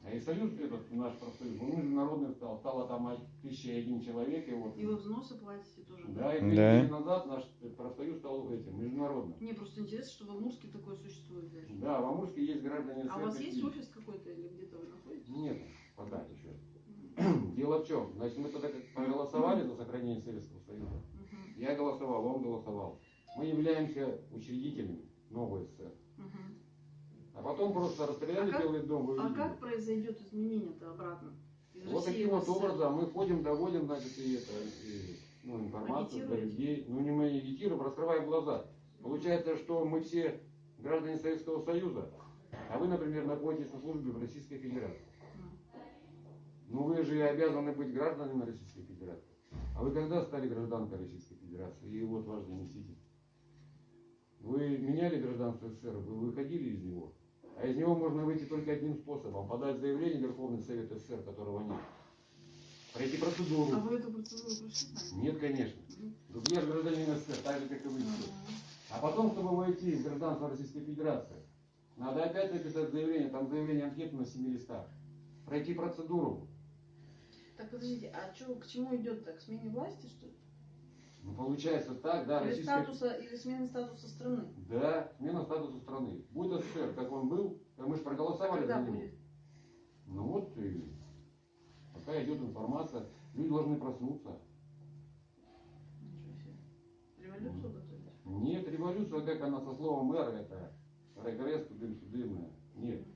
S1: А и союз этот наш профсоюз, он международный стал, стало там тысяча и один человек, и вот.
S2: и вы взносы платите тоже?
S1: Да, и
S3: Да.
S1: две недели назад наш профсоюз стал этим, международным.
S2: Мне просто интересно, что в Амурске такое существует даже.
S1: Да, в Амурске есть граждане
S2: А у вас
S1: СССР
S2: есть офис какой-то или где-то вы находитесь?
S1: Нет, пока еще. Дело в чем? Значит, мы тогда как проголосовали за сохранение Советского Союза. Я голосовал, он голосовал. Мы являемся учредителями новой СССР. А потом просто расстреляли
S2: А
S1: Белый дом, вы
S2: А как произойдет изменение-то обратно? Из
S1: Вот
S2: России
S1: таким вот образом мы ходим, доводим, значит, и это, и, ну, информацию до людей. Ну, не мы агитируем, раскрываем глаза. Получается, что мы все граждане Советского Союза, а вы, например, находитесь на службе в Российской Федерации. Ну, вы же обязаны быть гражданами Российской Федерации. А вы когда стали гражданкой Российской Федерации? И вот ваш заместитель. Вы меняли гражданство СССР, вы выходили из него. А из него можно выйти только одним способом. Подать заявление в Верховный Совет СССР, которого нет. Пройти процедуру.
S2: А вы эту процедуру прошли?
S1: Нет, конечно. Тут я же гражданин СССР, так же, как и вы все. А потом, чтобы войти в гражданство Российской Федерации, надо опять написать заявление, там заявление анкету на 7 листах. Пройти процедуру.
S2: Так, подождите, а чё, к чему идет так? К смене власти, что ли?
S1: Ну, получается так, да,
S2: или,
S1: российская...
S2: статуса, или смены статуса страны?
S1: Да, смена статуса страны. Будет СССР, как он был, мы же проголосовали за него.
S2: будет?
S1: Ну вот, и пока идет информация, люди должны проснуться.
S2: Ничего себе. Революцию готовить?
S1: Нет, революция, как она со словом мэр, это регресс, тудым судымое. Нет.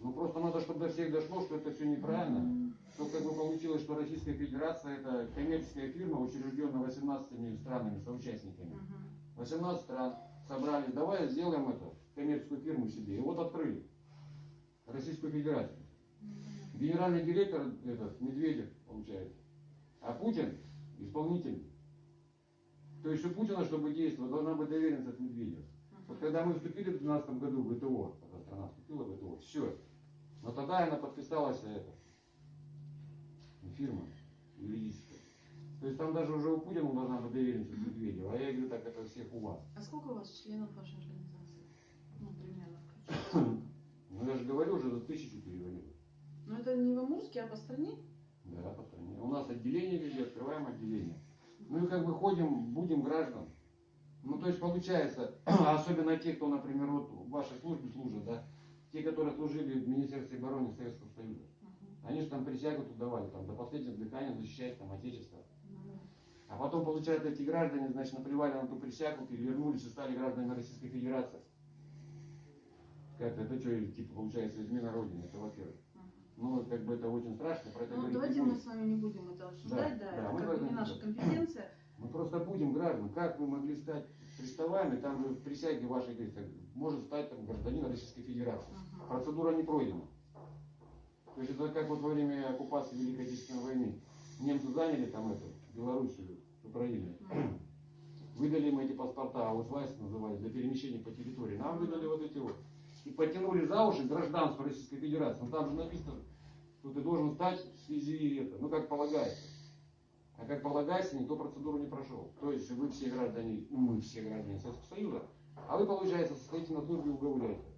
S1: Ну просто надо, чтобы до всех дошло, что это все неправильно. Что как бы получилось, что Российская Федерация это коммерческая фирма, учрежденная 18 странами, соучастниками.
S2: Мгм.
S1: 18 стран собрались, давай сделаем это, коммерческую фирму себе. И вот открыли. Российскую Федерацию. Генеральный директор этот, Медведев, получается. А Путин исполнитель. То есть у Путина, чтобы действовать, должна быть доверенность от Медведева. Вот когда мы вступили в 2012 году в ВТО, когда страна вступила в ВТО, все. Но тогда она подписалась это, фирма юридическая. То есть там даже уже у Путина должна быть доверенность от Медведева. А я говорю, так это всех у вас.
S2: А сколько у вас членов вашей организации? Ну, примерно.
S1: Ну я же говорю, уже за тысячу перевалило.
S2: Но это не в Амурске, а по стране?
S1: Да, по стране. У нас отделение везде, открываем отделение. Ну и как бы ходим, будем граждан. Ну то есть получается, особенно те, кто, например, вот в вашей службе служат, да, те, которые служили в Министерстве обороны Советского Союза, они же там присягу тут давали, там, до последнего дыхания защищать там Отечество. А потом, получается, эти граждане, значит, наплевали на ту присягу, перевернулись и стали гражданами Российской Федерации. Как это что, типа, получается, измена Родины, это во-первых. Ну, как бы это очень страшно, про это
S2: Ну, давайте мы с вами не будем это обсуждать,
S1: Да,
S2: да,
S1: да,
S2: это как бы не наша компетенция.
S1: Мы просто будем граждан. Как вы могли стать приставами, там же в присяге вашей говорится, может стать там, гражданин Российской Федерации.
S2: Мгм.
S1: Процедура не пройдена. То есть это как вот во время оккупации Великой Отечественной войны. Немцы заняли там это, Белоруссию.
S2: Мгм.
S1: Выдали им эти паспорта, аусвайс называют, для перемещения по территории. Нам выдали вот эти вот. И потянули за уши гражданство Российской Федерации. Ну там же написано, что ты должен стать в связи это, ну как полагается. А как полагается, никто процедуру не прошел. То есть вы все граждане, ну мы все граждане Советского Союза, а вы, получается, состоите на службе у гауляйта.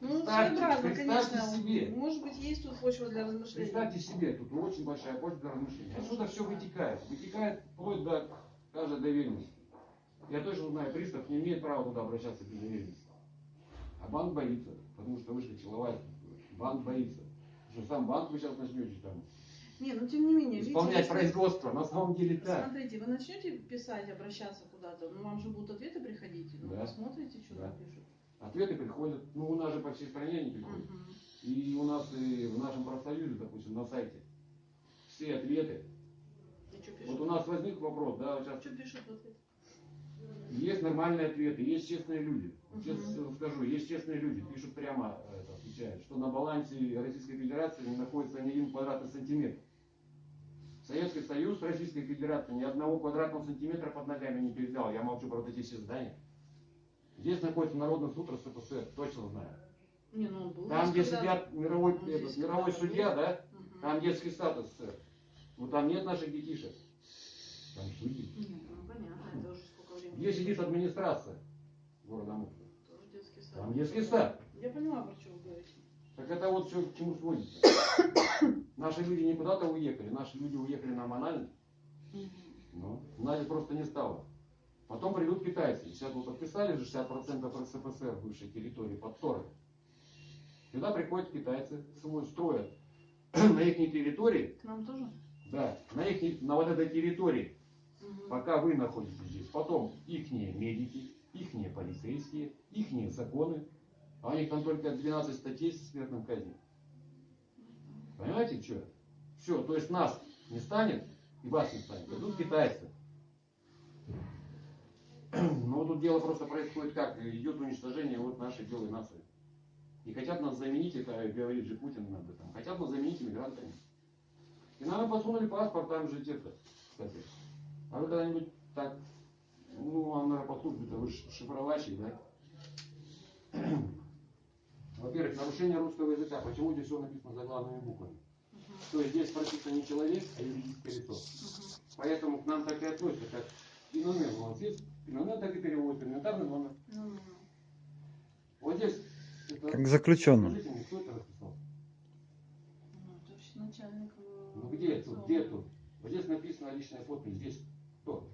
S2: Ну,
S1: Представьте,
S2: своеобразно,
S1: представьте
S2: конечно.
S1: себе.
S2: Может быть, есть тут почва для размышлений.
S1: Представьте себе, тут очень большая почва для размышлений. Отсюда все вытекает. Вытекает вплоть до каждой доверенности. Я точно знаю, пристав не имеет права туда обращаться без доверенности. А банк боится, потому что вышли структура. Банк боится. Что сам банк вы сейчас начнете там
S2: Не, ну тем не менее, видите,
S1: исполнять
S2: если-
S1: производство. На самом деле так.
S2: Смотрите, вы начнете писать, обращаться куда-то, ну вам же будут ответы приходить, ну
S1: Да.
S2: посмотрите, что
S1: Да.
S2: там пишут.
S1: Ответы приходят. Ну, у нас же по всей стране они приходят.
S2: Мгм.
S1: И у нас и в нашем профсоюзе, допустим, на сайте все ответы. Вот у нас возник вопрос, да, сейчас
S2: Что пишут в ответ?
S1: Есть нормальные ответы, есть честные люди. Честно скажу, есть честные люди, пишут прямо, это, отвечают, что на балансе Российской Федерации не находится ни один квадратный сантиметр. Советский Союз Российской Федерации ни одного квадратного сантиметра под ногами не передал. Я молчу про вот эти все здания. Здесь находится Народный суд РСФСР, точно знаю.
S2: Не, ну он был
S1: Там, где
S2: когда-
S1: сидят мировой,
S2: Он
S1: этот,
S2: здесь
S1: мировой судья,
S2: был.
S1: да,
S2: Мгм.
S1: там детский статус СССР. Ну там нет наших детишек. Там судьи.
S2: Нет, ну понятно, это уже сколько времени.
S1: Где сидит администрация города Мурта?
S2: Тоже детский сад.
S1: Там детский сад.
S2: Я понимаю, про что вы говорите.
S1: Так это вот все к чему сводится. Наши люди не куда-то уехали, наши люди уехали на Мональный, но Мональный просто не стало. Потом придут китайцы. Сейчас вы подписали же 60% РСФСР бывшей территории под Торой. Сюда приходят китайцы, свой строят на их территории,
S2: К нам тоже?
S1: да, на их на вот этой территории,
S2: Мгм.
S1: пока вы находитесь здесь. Потом ихние медики, ихние полицейские, ихние законы. А у них там только 12 статей с смертным казнью. Понимаете, что? Все, то есть нас не станет, и вас не станет. Идут китайцы. Но тут дело просто происходит как? Идет уничтожение вот нашей белой нации. И хотят нас заменить, это говорит же Путин об этом, хотят нас заменить иммигрантами. И нам подсунули паспорт, там же где-то, кстати. А вы когда-нибудь так, ну, а наверное, по службе-то вы шифровальщик, да? Во-первых, нарушение русского языка. Почему здесь все написано заглавными буквами? То есть здесь прописано не человек, а юридическое лицо. Поэтому к нам так и относятся, как ИНН. У нас есть ИНН, так и переводит, элементарный номер.
S2: Ну, ну,
S1: Вот здесь, это,
S3: Как заключенным.
S1: скажите мне, кто это расписал?
S2: ну, это вообще начальник.
S1: Ну где тут, где тут? Вот здесь написано личная подпись, здесь кто?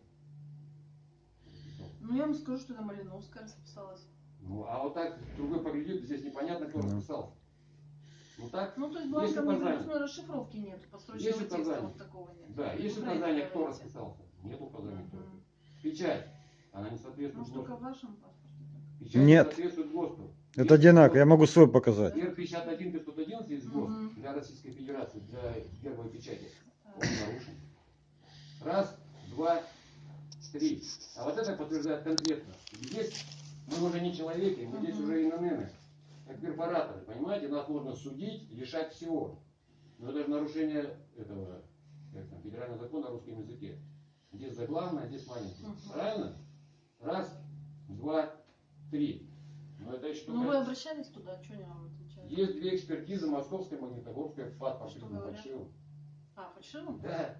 S1: Расписал.
S2: Ну я вам скажу, что это Малиновская расписалась.
S1: Ну, а вот так другой поглядит, здесь непонятно, кто
S3: Да.
S1: расписался. Ну так,
S2: Ну, то есть
S1: указание.
S2: написано, расшифровки нет, построчного текста вот такого нет.
S1: да, есть указание, кто расписался. Нет указания, кто. Печать, она не соответствует
S2: Может, только
S1: ГОСТу.
S2: в вашем паспорте?
S1: Печать
S3: Нет.
S1: не соответствует ГОСТу.
S3: Это одинаково, я могу свой показать.
S1: Р 51 511 есть ГОСТ
S2: Мгм.
S1: для Российской Федерации, для гербовой печати.
S2: А,
S1: Он нарушен. Раз, два, три. А вот это подтверждает конкретно. Здесь мы уже не человеки, мы здесь
S2: Мгм.
S1: уже ИНН, как корпораторы, понимаете? Нас можно судить, лишать всего. Но это же нарушение этого как там, федерального закона о русском языке. Здесь заглавное, здесь маленький.
S2: Мгм.
S1: Правильно? Раз, два, три. Но это еще
S2: Ну вы обращались туда, что они вам отвечают?
S1: Есть две экспертизы, московская, магнитогорская, ФАТ по
S2: Что
S1: фирме
S2: говорят?
S1: Фальшивым.
S2: А, фальшивым?
S1: Да.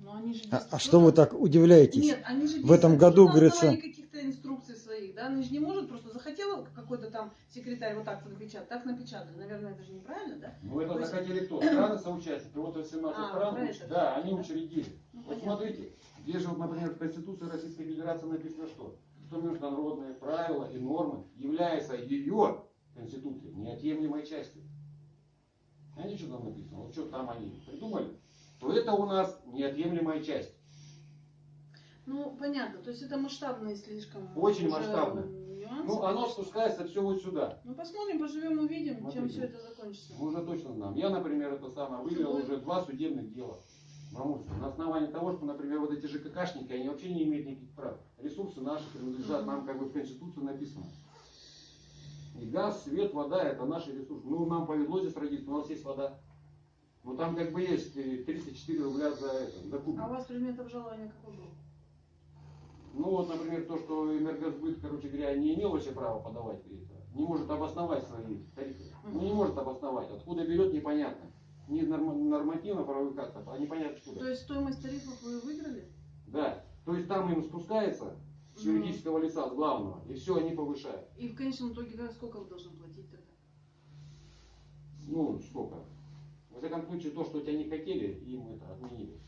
S2: Но они же
S3: А, а что вы так удивляетесь?
S2: Нет, они же
S3: В этом году, говорится-
S2: каких-то инструкций своих, да? Они же не может просто захотела какой-то там секретарь вот так вот напечатать, так напечатали. Наверное, это же неправильно, да?
S1: Ну это
S2: То есть-
S1: захотели кто? Страны соучастники. Вот 18
S2: А,
S1: стран, да, они
S2: да?
S1: учредили.
S2: Ну,
S1: Вот смотрите, здесь же, вот, например, в Конституции Российской Федерации написано что? Что международные правила и нормы являются ее Конституцией неотъемлемой частью. Знаете, что там написано? Вот что там они придумали? То это у нас неотъемлемая часть.
S2: Ну, понятно. То есть это масштабные слишком.
S1: Очень
S2: нюансы,
S1: Ну, оно спускается все вот сюда.
S2: Ну, посмотрим, поживем, увидим, чем
S1: Смотрите.
S2: все это закончится.
S1: Мы уже точно знаем. Я, например, это самое, выиграл уже два судебных дела в Амурске. На основании того, что, например, вот эти ЖКХшники, они вообще не имеют никаких прав. Ресурсы наши принадлежат нам, как бы в Конституции написано. И газ, свет, вода это наши ресурсы. Ну, нам повезло здесь родиться, у нас есть вода. Ну, там как бы есть э, 34 рубля за, это, за куб.
S2: А у вас предмет обжалования какой был?
S1: Ну, вот, например, то, что энергосбыт, короче говоря, не имел вообще права подавать это, не может обосновать свои тарифы. Ну, не может обосновать. Откуда берет, непонятно. Норм- нормативно-правовых актов, а непонятно
S2: То
S1: откуда.
S2: есть стоимость тарифов вы выиграли?
S1: Да. То есть там им спускается с юридического лица, с главного, и все, они повышают.
S2: И в конечном итоге сколько вы должны платить тогда?
S1: Ну, сколько? Во всяком случае, то, что тебя не хотели, им это отменили.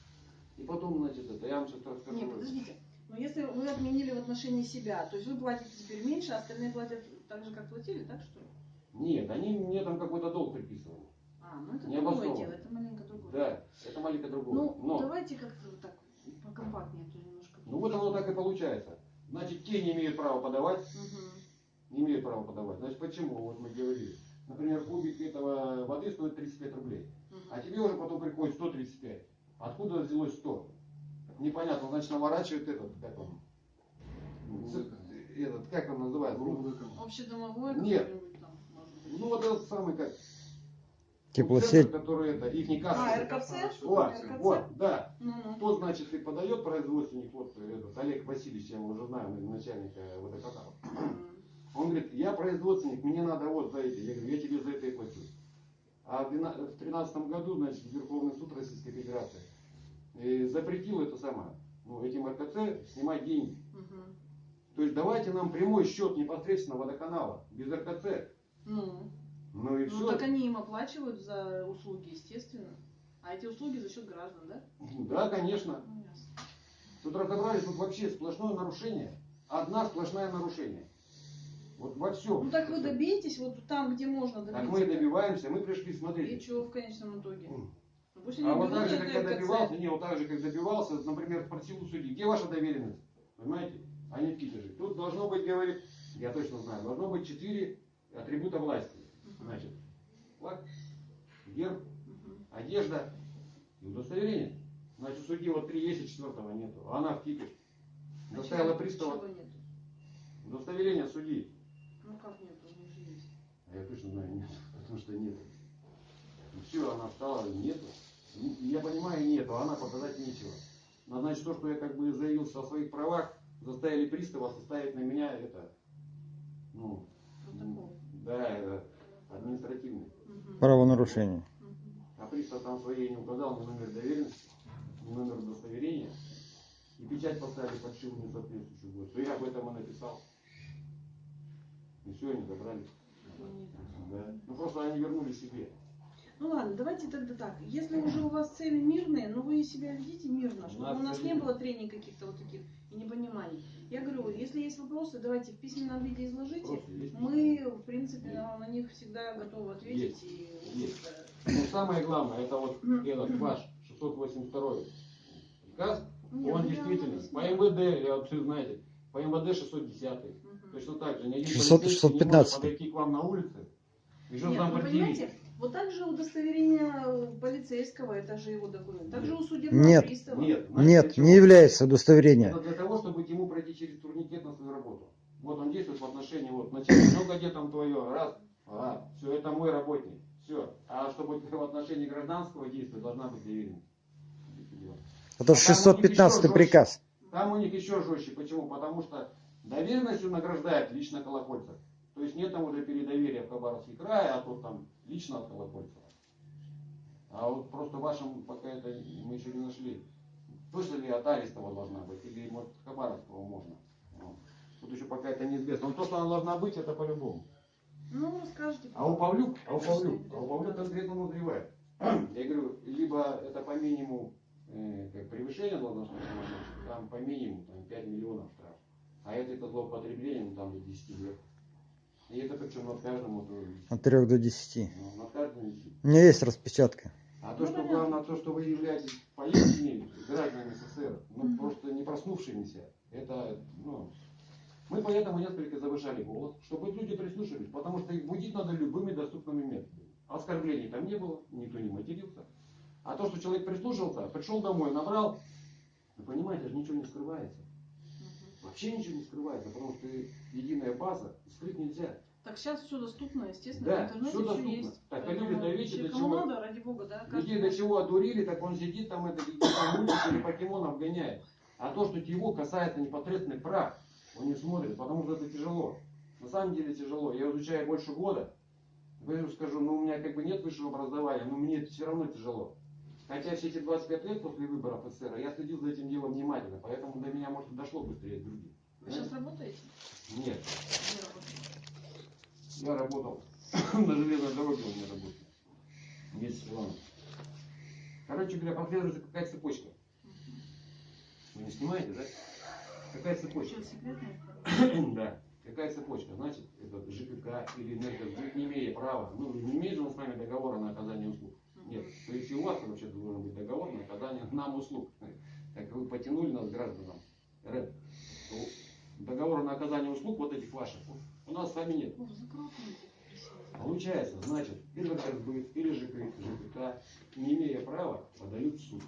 S1: И потом, значит, это, я вам сейчас расскажу.
S2: Нет, подождите. Но если вы отменили в отношении себя, то есть вы платите теперь меньше, а остальные платят так же, как платили, так что ли?
S1: Нет, они мне там какой-то долг приписывали.
S2: А, ну это
S1: Не
S2: другое
S1: обоснованно.
S2: дело, это маленько другое.
S1: Да, это маленько другое.
S2: Ну,
S1: Но,
S2: давайте как-то вот так покомпактнее, а то немножко.
S1: ну вот оно так и получается. Значит, те не имеют права подавать,
S2: Мгм.
S1: не имеют права подавать. Значит, почему? Вот мы говорили. Например, кубик этого воды стоит 35 рублей.
S2: Мгм.
S1: А тебе уже потом приходит 135. Откуда взялось 100? Непонятно, значит, наворачивает этот, как он, этот, как он называется?
S2: Общедомовой
S1: Нет.
S2: там, может быть.
S1: Ну, вот этот самый, как,
S3: Теплосеть.
S1: центр, который это, их не
S2: А, РКЦ?
S1: Вот,
S2: РКЦ?
S1: вот, да.
S2: Ну-ну.
S1: Кто, значит, и подает производственник, вот этот Олег Васильевич, я его уже знаю, начальника водоканала. Он говорит, я производственник, мне надо вот за эти. Я говорю, я тебе за это и плачу. А в 2013 году, значит, Верховный суд Российской Федерации э, запретил это самое, ну, этим РКЦ снимать деньги.
S2: Мгм.
S1: То есть давайте нам прямой счет непосредственно водоканала, без РКЦ.
S2: Ну,
S1: Ну и
S2: ну
S1: все.
S2: так они им оплачивают за услуги, естественно. А эти услуги за счет граждан, да?
S1: Да, конечно.
S2: Ну, ясно.
S1: Тут разобрались, тут вообще сплошное нарушение. Одна сплошное нарушение. Вот во всем.
S2: Ну так вы добейтесь вот там, где можно добиться.
S1: Так мы и добиваемся, мы пришли,
S2: И
S1: смотрите.
S2: чего в конечном итоге? Ну,
S1: А вот так же, как я добивался, не, вот так же, как добивался, например, спросил у судьи, где ваша доверенность? Понимаете? А не в Питере. Тут должно быть, говорит, я точно знаю, должно быть четыре атрибута власти. Значит, флаг, герб,
S2: Мгм.
S1: одежда и удостоверение. Значит, судьи вот три есть, а четвертого нету. А она в типе.
S2: А
S1: Заставила
S2: чего-
S1: пристава
S2: чего нету?
S1: удостоверение судьи.
S2: Ну как нет, у них же есть.
S1: А я точно знаю, нет, потому что нет. Все, она встала, нету. Ну, Я понимаю, нету, а она показать нечего. Но значит, то, что я как бы заявился о своих правах, заставили пристава составить на меня это, ну,
S2: Протокол.
S1: да, это административный.
S2: Мгм.
S3: Правонарушение.
S1: А пристав там своей не указал ни номер доверенности, ни номер удостоверения. И печать поставили фальшивую несоответствующую. Вот. Что я об этом и написал. И все, они забрали. Да. Ну просто они вернули себе.
S2: Ну ладно, давайте тогда так. Если уже у вас цели мирные, ну вы себя ведите мирно,
S1: У
S2: чтобы
S1: нас
S2: у нас не было трений каких-то вот таких и непониманий. Я говорю, если есть вопросы, давайте в письменном виде изложите.
S1: Есть.
S2: Мы, в принципе, на, на них всегда готовы ответить. И,
S1: Есть. Но самое главное, это вот этот ваш 682 приказ,
S2: не,
S1: он
S2: ну,
S1: действительно, по. МВД, я вот все знаете, по МВД 610,
S2: Мгм.
S1: точно так же, ни один
S3: 600
S1: полицейский не
S3: 615.
S1: может подойти к вам на улице что
S2: Нет,
S1: там
S2: ну,
S1: предъявить.
S2: понимаете, вот так же удостоверение полицейского, это же его документ. Так же у судебного
S3: Нет.
S2: пристава.
S1: Нет, знаете,
S3: Нет, не является удостоверение.
S1: Это для того, чтобы ему пройти через турникет на свою работу. Вот он действует в отношении, вот, начальник, ну где там твое, раз, а, все, это мой работник, все. А чтобы в отношении гражданского действия должна быть доверенность.
S3: Это
S1: А еще
S3: 615
S1: жестче.
S3: приказ.
S1: Там у них еще жестче. Почему? Потому что доверенностью награждает лично Колокольцев. То есть нет там уже передоверия в Хабаровский край, а тут там лично от Колокольцева. А вот просто вашим пока это мы еще не нашли. Точно ли от Аристова должна быть, или может от Хабаровского можно. Вот. Тут еще пока это неизвестно. Но то, что она должна быть, это по-любому.
S4: Ну, расскажите.
S1: А у Павлюк, а у Павлюк, а у Павлюк конкретно назревает. Я говорю, либо это по минимуму э, как превышение должностной полномочий, там по минимуму там, 5 миллионов штраф. А это, это злоупотребление, ну, там до 10 лет. И это причем над каждым, вот, э,
S3: От 3 до 10.
S1: ну, над каждым висит.
S3: У меня есть распечатка.
S1: А то,
S4: Ну,
S1: что
S4: понятно.
S1: главное, то, что вы являетесь поистине гражданами СССР, ну просто не проснувшимися, это, ну, мы поэтому несколько завышали голос, чтобы люди прислушались, потому что их будить надо любыми доступными методами. Оскорблений там не было, никто не матерился. А то, что человек прислушался, пришел домой, набрал, вы понимаете, же ничего не скрывается. Вообще ничего не скрывается, потому что единая база, скрыть нельзя.
S4: Так сейчас все доступно, естественно,
S1: Да,
S4: в интернете все
S1: доступно.
S4: есть.
S1: Так,
S4: Поэтому
S1: люди,
S4: если
S1: до чего-
S4: надо, ради бога, да.
S1: Людей до чего одурили, так он сидит там, это или покемонов гоняет. А то, что его касается непосредственных прав, он не смотрит, потому что это тяжело. На самом деле тяжело. Я изучаю больше года. Я скажу, ну у меня как бы нет высшего образования, но мне это все равно тяжело. Хотя все эти 25 лет после выборов СССР я следил за этим делом внимательно, поэтому до меня, может, дошло быстрее других.
S4: Вы сейчас работаете?
S1: Нет, я работал на железной дороге, у меня работал. Месяц плана. Короче говоря, прослеживается какая цепочка. Вы не снимаете, да? Какая цепочка? Да. Какая цепочка? Значит, это ЖКК или энергосбыт, не имея права, ну, не имеет же он с нами договора на оказание услуг. Нет. То есть и у вас вообще должен быть договор на оказание нам услуг. Так вы потянули нас, гражданам РЭП. Договора на оказание услуг вот этих ваших у нас с вами нет. Получается, значит, энергосбыт или ЖК, ЖКК, не имея права, подают в суд.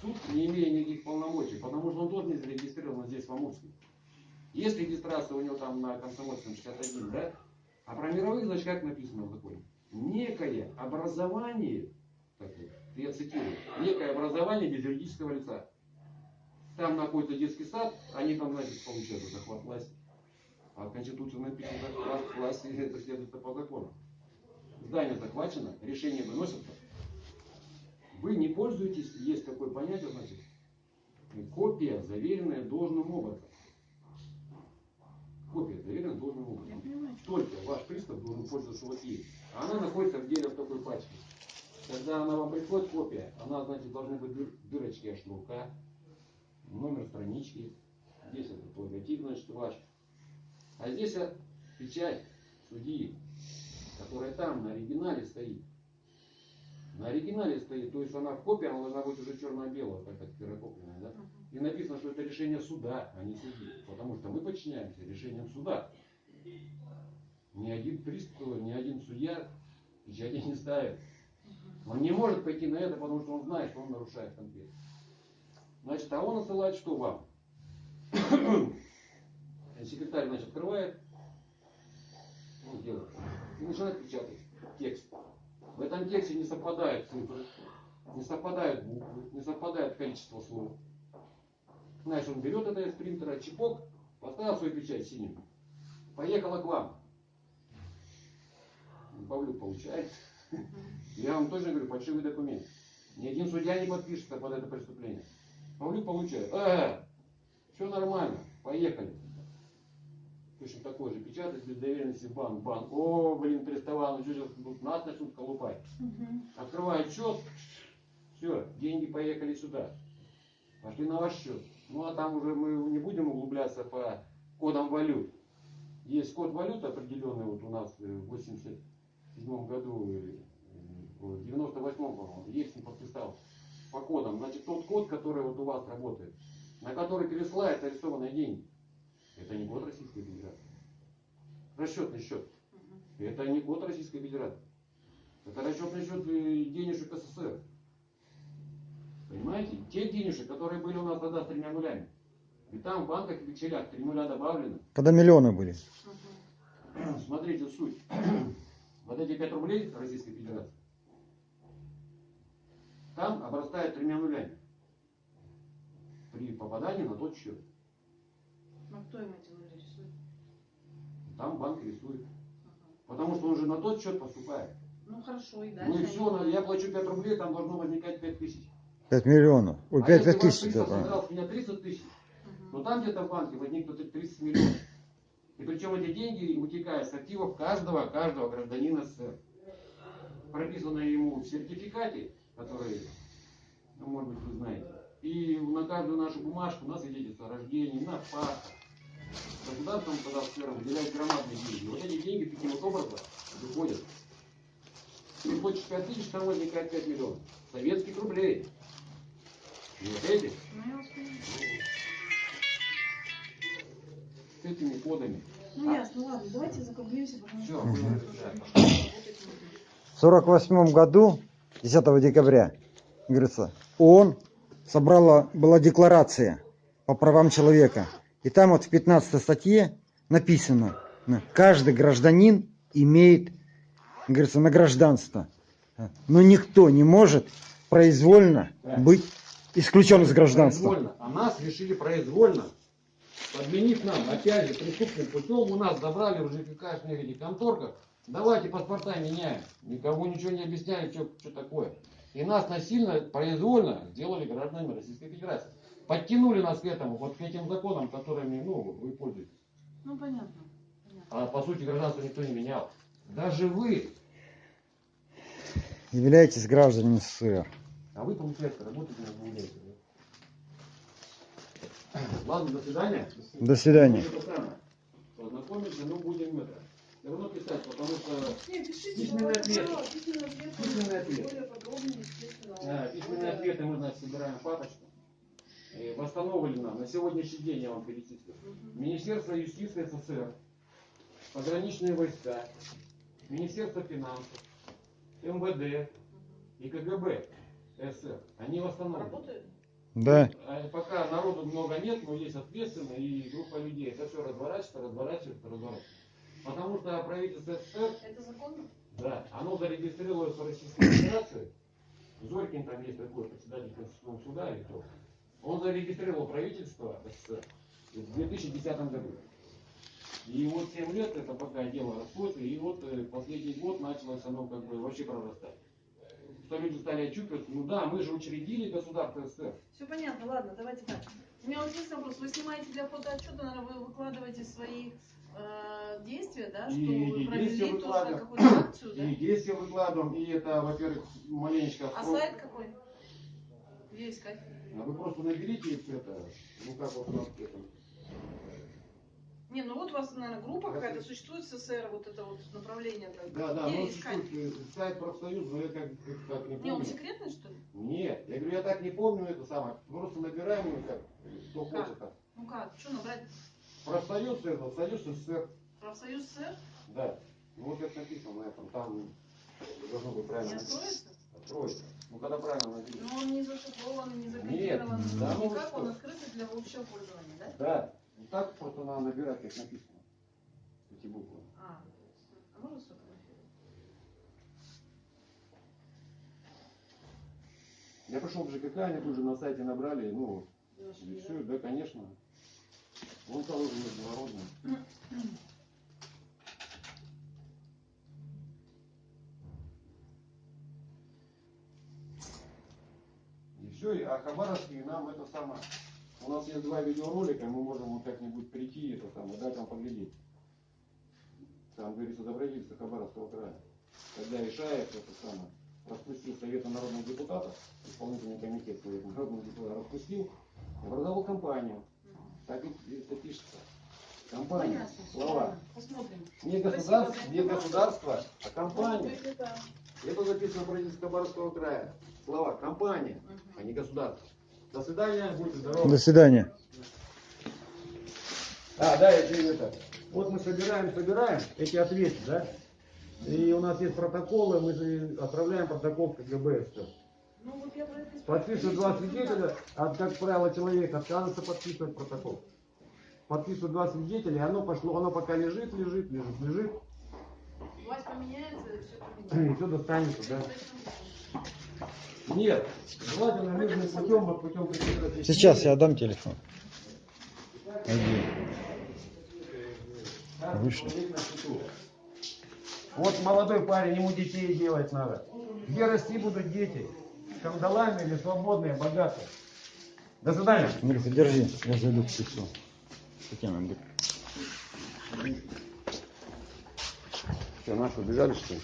S1: Суд, не имея никаких полномочий, потому что он тоже не зарегистрирован здесь, в Амурске. Есть регистрация у него там на Комсомольском 61, да? А про мировых, значит, как написано в законе? Некое образование, я цитирую, некое образование без юридического лица. Там находится детский сад, они там, значит, получают захват власти. А в Конституции написано, захват власти, это следует по закону. Здание захвачено, решение выносится, вы не пользуетесь, есть такое понятие, значит, копия, заверенная должным образом. Копия, заверенная должным образом. Только ваш пристав должен пользоваться вот ей. Она находится в деле в такой пачке. Когда она вам приходит копия, она, значит, должны быть дыр- дырочки от шнурка, номер странички, здесь этот логотип, значит, ваш. А здесь печать судьи, которая там на оригинале стоит. На оригинале стоит, то есть она в копии, она должна быть уже черно-белая, как это ксерокопленная, да? И написано, что это решение суда, а не судьи. Потому что мы подчиняемся решениям суда. Ни один пристав, ни один судья печати не ставит. Он не может пойти на это, потому что он знает, что он нарушает конкретно. Значит, а он отсылает что вам? Секретарь, значит, открывает, он делает, и начинает печатать текст. В этом тексте не совпадают цифры, не совпадают буквы, не совпадает количество слов. Значит, он берет это из принтера, чипок, поставил свою печать синим, поехала к вам. Павлюк получает. Я вам точно говорю, фальшивый документ. Ни один судья не подпишется под это преступление. Павлюк получает. Э, все нормально, поехали. Точно такой же печатать без доверенности в банк. Банк, о, блин, приставал, ну что нас начнут колупать. Открывает счет, все, деньги поехали сюда. Пошли на ваш счет. Ну а там уже мы не будем углубляться по кодам валют. Есть код валют определенный вот у нас э, в 87 году, э, э, в 98 по-моему, есть не подписал по кодам. Значит, тот код, который вот у вас работает, на который пересылают арестованные деньги, это не код Российской Федерации. Расчетный счет. Это не код Российской Федерации. Это расчетный счет э, денежек СССР. Понимаете? Те денежек, которые были у нас тогда с тремя нулями. И там в банках и векселях три нуля добавлены.
S3: Когда миллионы были.
S1: Смотрите суть. Вот эти 5 рублей Российской Федерации, там обрастают тремя нулями. при попадании на тот счет.
S2: Ну кто им эти нули рисует?
S1: Там банк рисует.
S2: Ага.
S1: Потому что он же на тот счет поступает.
S2: Ну хорошо, и дальше.
S1: Ну и
S2: они-
S1: все, я плачу 5 рублей, там должно возникать 5 тысяч.
S3: 5 миллионов. Ой,
S1: а
S3: 5
S1: если ваш
S3: тысяч.
S1: пристав
S3: да.
S1: собрал с меня 30 тысяч,
S2: Мгм.
S1: но там где-то в банке возникнут 30 миллионов. И причем эти деньги утекают с активов каждого, каждого гражданина СССР. Прописано ему в сертификате, который, ну, может быть, вы знаете. И на каждую нашу бумажку у нас свидетельство о рождении, на паспорт. Государство нам тогда СССР выделяет громадные деньги. Вот эти деньги таким вот образом выходят. Ты хочешь 5 тысяч, там возникает 5 миллионов. Советских рублей. И вот эти,
S2: Ну
S1: этими кодами.
S2: Ну ясно, ладно, давайте закруглимся, потому что...
S3: В 48 году, 10 декабря, говорится, ООН собрала, была декларация по правам человека. И там вот в 15 статье написано, каждый гражданин имеет, говорится, на гражданство. Но никто не может произвольно
S1: Да.
S3: быть исключен из гражданства.
S1: Произвольно. А нас решили произвольно. Подменив нам, опять же, преступным путем, у нас забрали уже ЖКХшных этих конторках. Давайте паспорта меняем. Никому ничего не объясняли, что, что такое. И нас насильно, произвольно сделали гражданами Российской Федерации. Подтянули нас к этому, вот к этим законам, которыми, ну, вы пользуетесь.
S2: Ну понятно. понятно.
S1: А по сути гражданство никто не менял. Даже вы.
S3: Являетесь гражданами СССР.
S1: А вы, получается, работаете на да? Ладно, до свидания.
S3: До свидания.
S1: Познакомимся, но будем это. Все равно писать, потому что Письменный ответ.
S2: да, письменный ответ,
S1: э, письменные ответы мы, значит, собираем папочку. И восстановлено на сегодняшний день, я вам перечислю. Министерство юстиции СССР, пограничные войска, Министерство финансов, МВД и КГБ СССР. Они восстановлены.
S2: Работает?
S3: Да.
S1: А Пока народу много нет, но есть ответственные и группа людей. Это все разворачивается, разворачивается, разворачивается. Потому что правительство СССР,
S2: Это законно?
S1: да, оно зарегистрировалось в Российской Федерации. Зорькин там есть такой председатель Конституционного суда или кто. Он зарегистрировал правительство СССР в 2010 году. И вот 7 лет это пока дело растет, и вот э, последний год началось оно как бы вообще прорастать. Что люди стали отчупиваться, ну да, мы же учредили государство СССР.
S2: Все понятно, ладно, давайте так. У меня вот есть вопрос. Вы снимаете для фотоотчета, наверное, вы выкладываете свои э, действия, да, что
S1: И-
S2: вы провели тоже какую-то акцию, да?
S1: И действия выкладываем, и это, во-первых, маленечко...
S2: А сайт какой? Где искать?
S1: А вы просто наберите это, ну как вот у нас это,
S2: Не, ну вот у вас, наверное, группа какая-то существует в СССР, вот это вот направление. как-
S1: Да, да, ну
S2: искать?
S1: э, сайт профсоюза, но я как, как не
S2: Не, он
S1: помню.
S2: секретный, что ли?
S1: Нет, я говорю, я так не помню это самое. Просто набираем его как, кто
S2: Как?
S1: хочет. так.
S2: Ну как, что набрать?
S1: Профсоюз это, Союз СССР,
S2: Профсоюз СССР?
S1: да. Ну вот это написано на этом, там должно быть
S2: Не
S1: правильно.
S2: откроется?
S1: Откроется. Ну когда правильно наберете.
S2: Но он не зашифрован, не закодирован.
S1: Да ну
S2: Никак
S1: что.
S2: он открытый для общего пользования, да?
S1: Да, вот так просто надо набирать, как написано. Эти буквы.
S2: А, а можно сфотографировать?
S1: Я пошел в ЖКХ, они тут же на сайте набрали, ну,
S2: Вы
S1: и
S2: нашли, да?
S1: все, да, конечно. Вон положено международный. И все, а Хабаровский нам это самое. У нас есть два видеоролика, мы можем вот как-нибудь прийти это самое, дать вам поглядеть. Там говорится за правительство Хабаровского края. Когда решает это самое, распустил Совета народных депутатов, исполнительный комитет Совета народных депутатов распустил, образовал компанию. Так и это пишется. Компания, слова. Не государство, не государство, а компания.
S2: это...
S1: Это записано в правительстве Хабаровского края. Слова компания, а не государство. До свидания, будьте здоровы.
S3: До свидания.
S1: А, да, это, это. Вот мы собираем, собираем эти ответы, да? И у нас есть протоколы, мы же отправляем протокол в КГБ. Все.
S2: Я и
S1: Подписывают два свидетеля, а, как правило, человек отказывается подписывать протокол. Подписывают два свидетеля, и оно пошло, оно пока лежит, лежит, лежит, лежит,
S2: Власть поменяется, и все
S1: и
S2: поменяется.
S1: все достанется, да. Нет, желательно мирным путем, вот путем прекратить.
S3: Сейчас я дам телефон. Один. Вышли.
S1: Вот молодой парень, ему детей делать надо. Где расти будут дети? Скандалами или свободные, богатые? До свидания.
S3: Андрюха, держи, я зайду к пиццу. Татьяна, Андрюха.
S1: Что, наши убежали, что ли?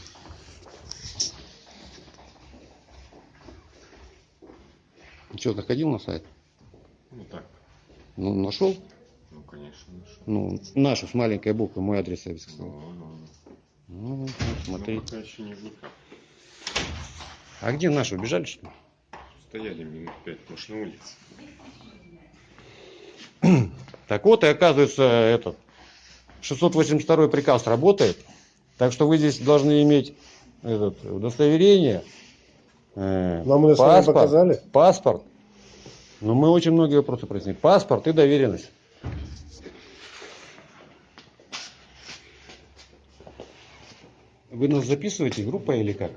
S1: Что, заходил на сайт?
S5: Ну так,
S1: Ну, нашел?
S5: ну конечно. нашел.
S1: Ну, нашу с маленькой буквы, мой адрес я сказал.
S5: Ну, ну,
S1: Ну, вот
S5: ну.
S1: смотри.
S5: Ну, пока еще не.
S1: А где наши, убежали, что ли?
S5: Стояли минут пять, может, на улице.
S1: Так вот, и оказывается, этот 682 приказ работает. Так что вы здесь должны иметь этот, удостоверение, э,
S6: Вам удостоверение
S1: паспорт,
S6: показали?
S1: паспорт. Но мы очень многие вопросы прояснили. Паспорт и доверенность. Вы нас записываете, группа или как?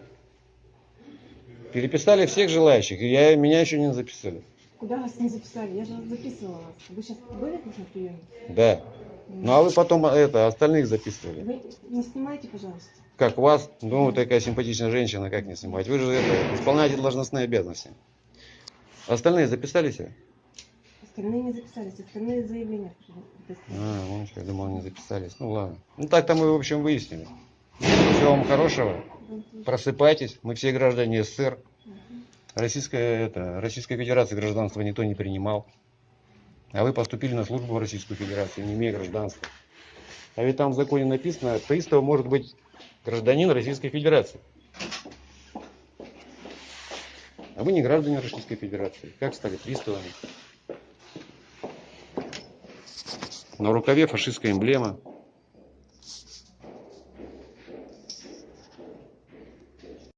S1: Переписали всех желающих, и я, меня еще не записали.
S7: Куда вас не записали? Я же записывала вас. Вы сейчас были тут на приеме?
S1: Да. Ну а вы потом это, остальных записывали.
S7: Вы не снимайте, пожалуйста.
S1: Как вас, ну, такая симпатичная женщина, как не снимать? Вы же это, исполняете должностные обязанности. Остальные записали себя?
S7: Остальные не записались, остальные заявления.
S1: А, что, я думал, не записались. Ну ладно. Ну так-то мы, в общем, выяснили. Всего вам хорошего. Просыпайтесь. Мы все граждане СССР. Российская, это, Российской Федерации гражданства никто не принимал. А вы поступили на службу в Российскую Федерацию, не имея гражданства. А ведь там в законе написано, приставом может быть гражданин Российской Федерации. А вы не граждане Российской Федерации. Как стали приставами? На рукаве фашистская эмблема.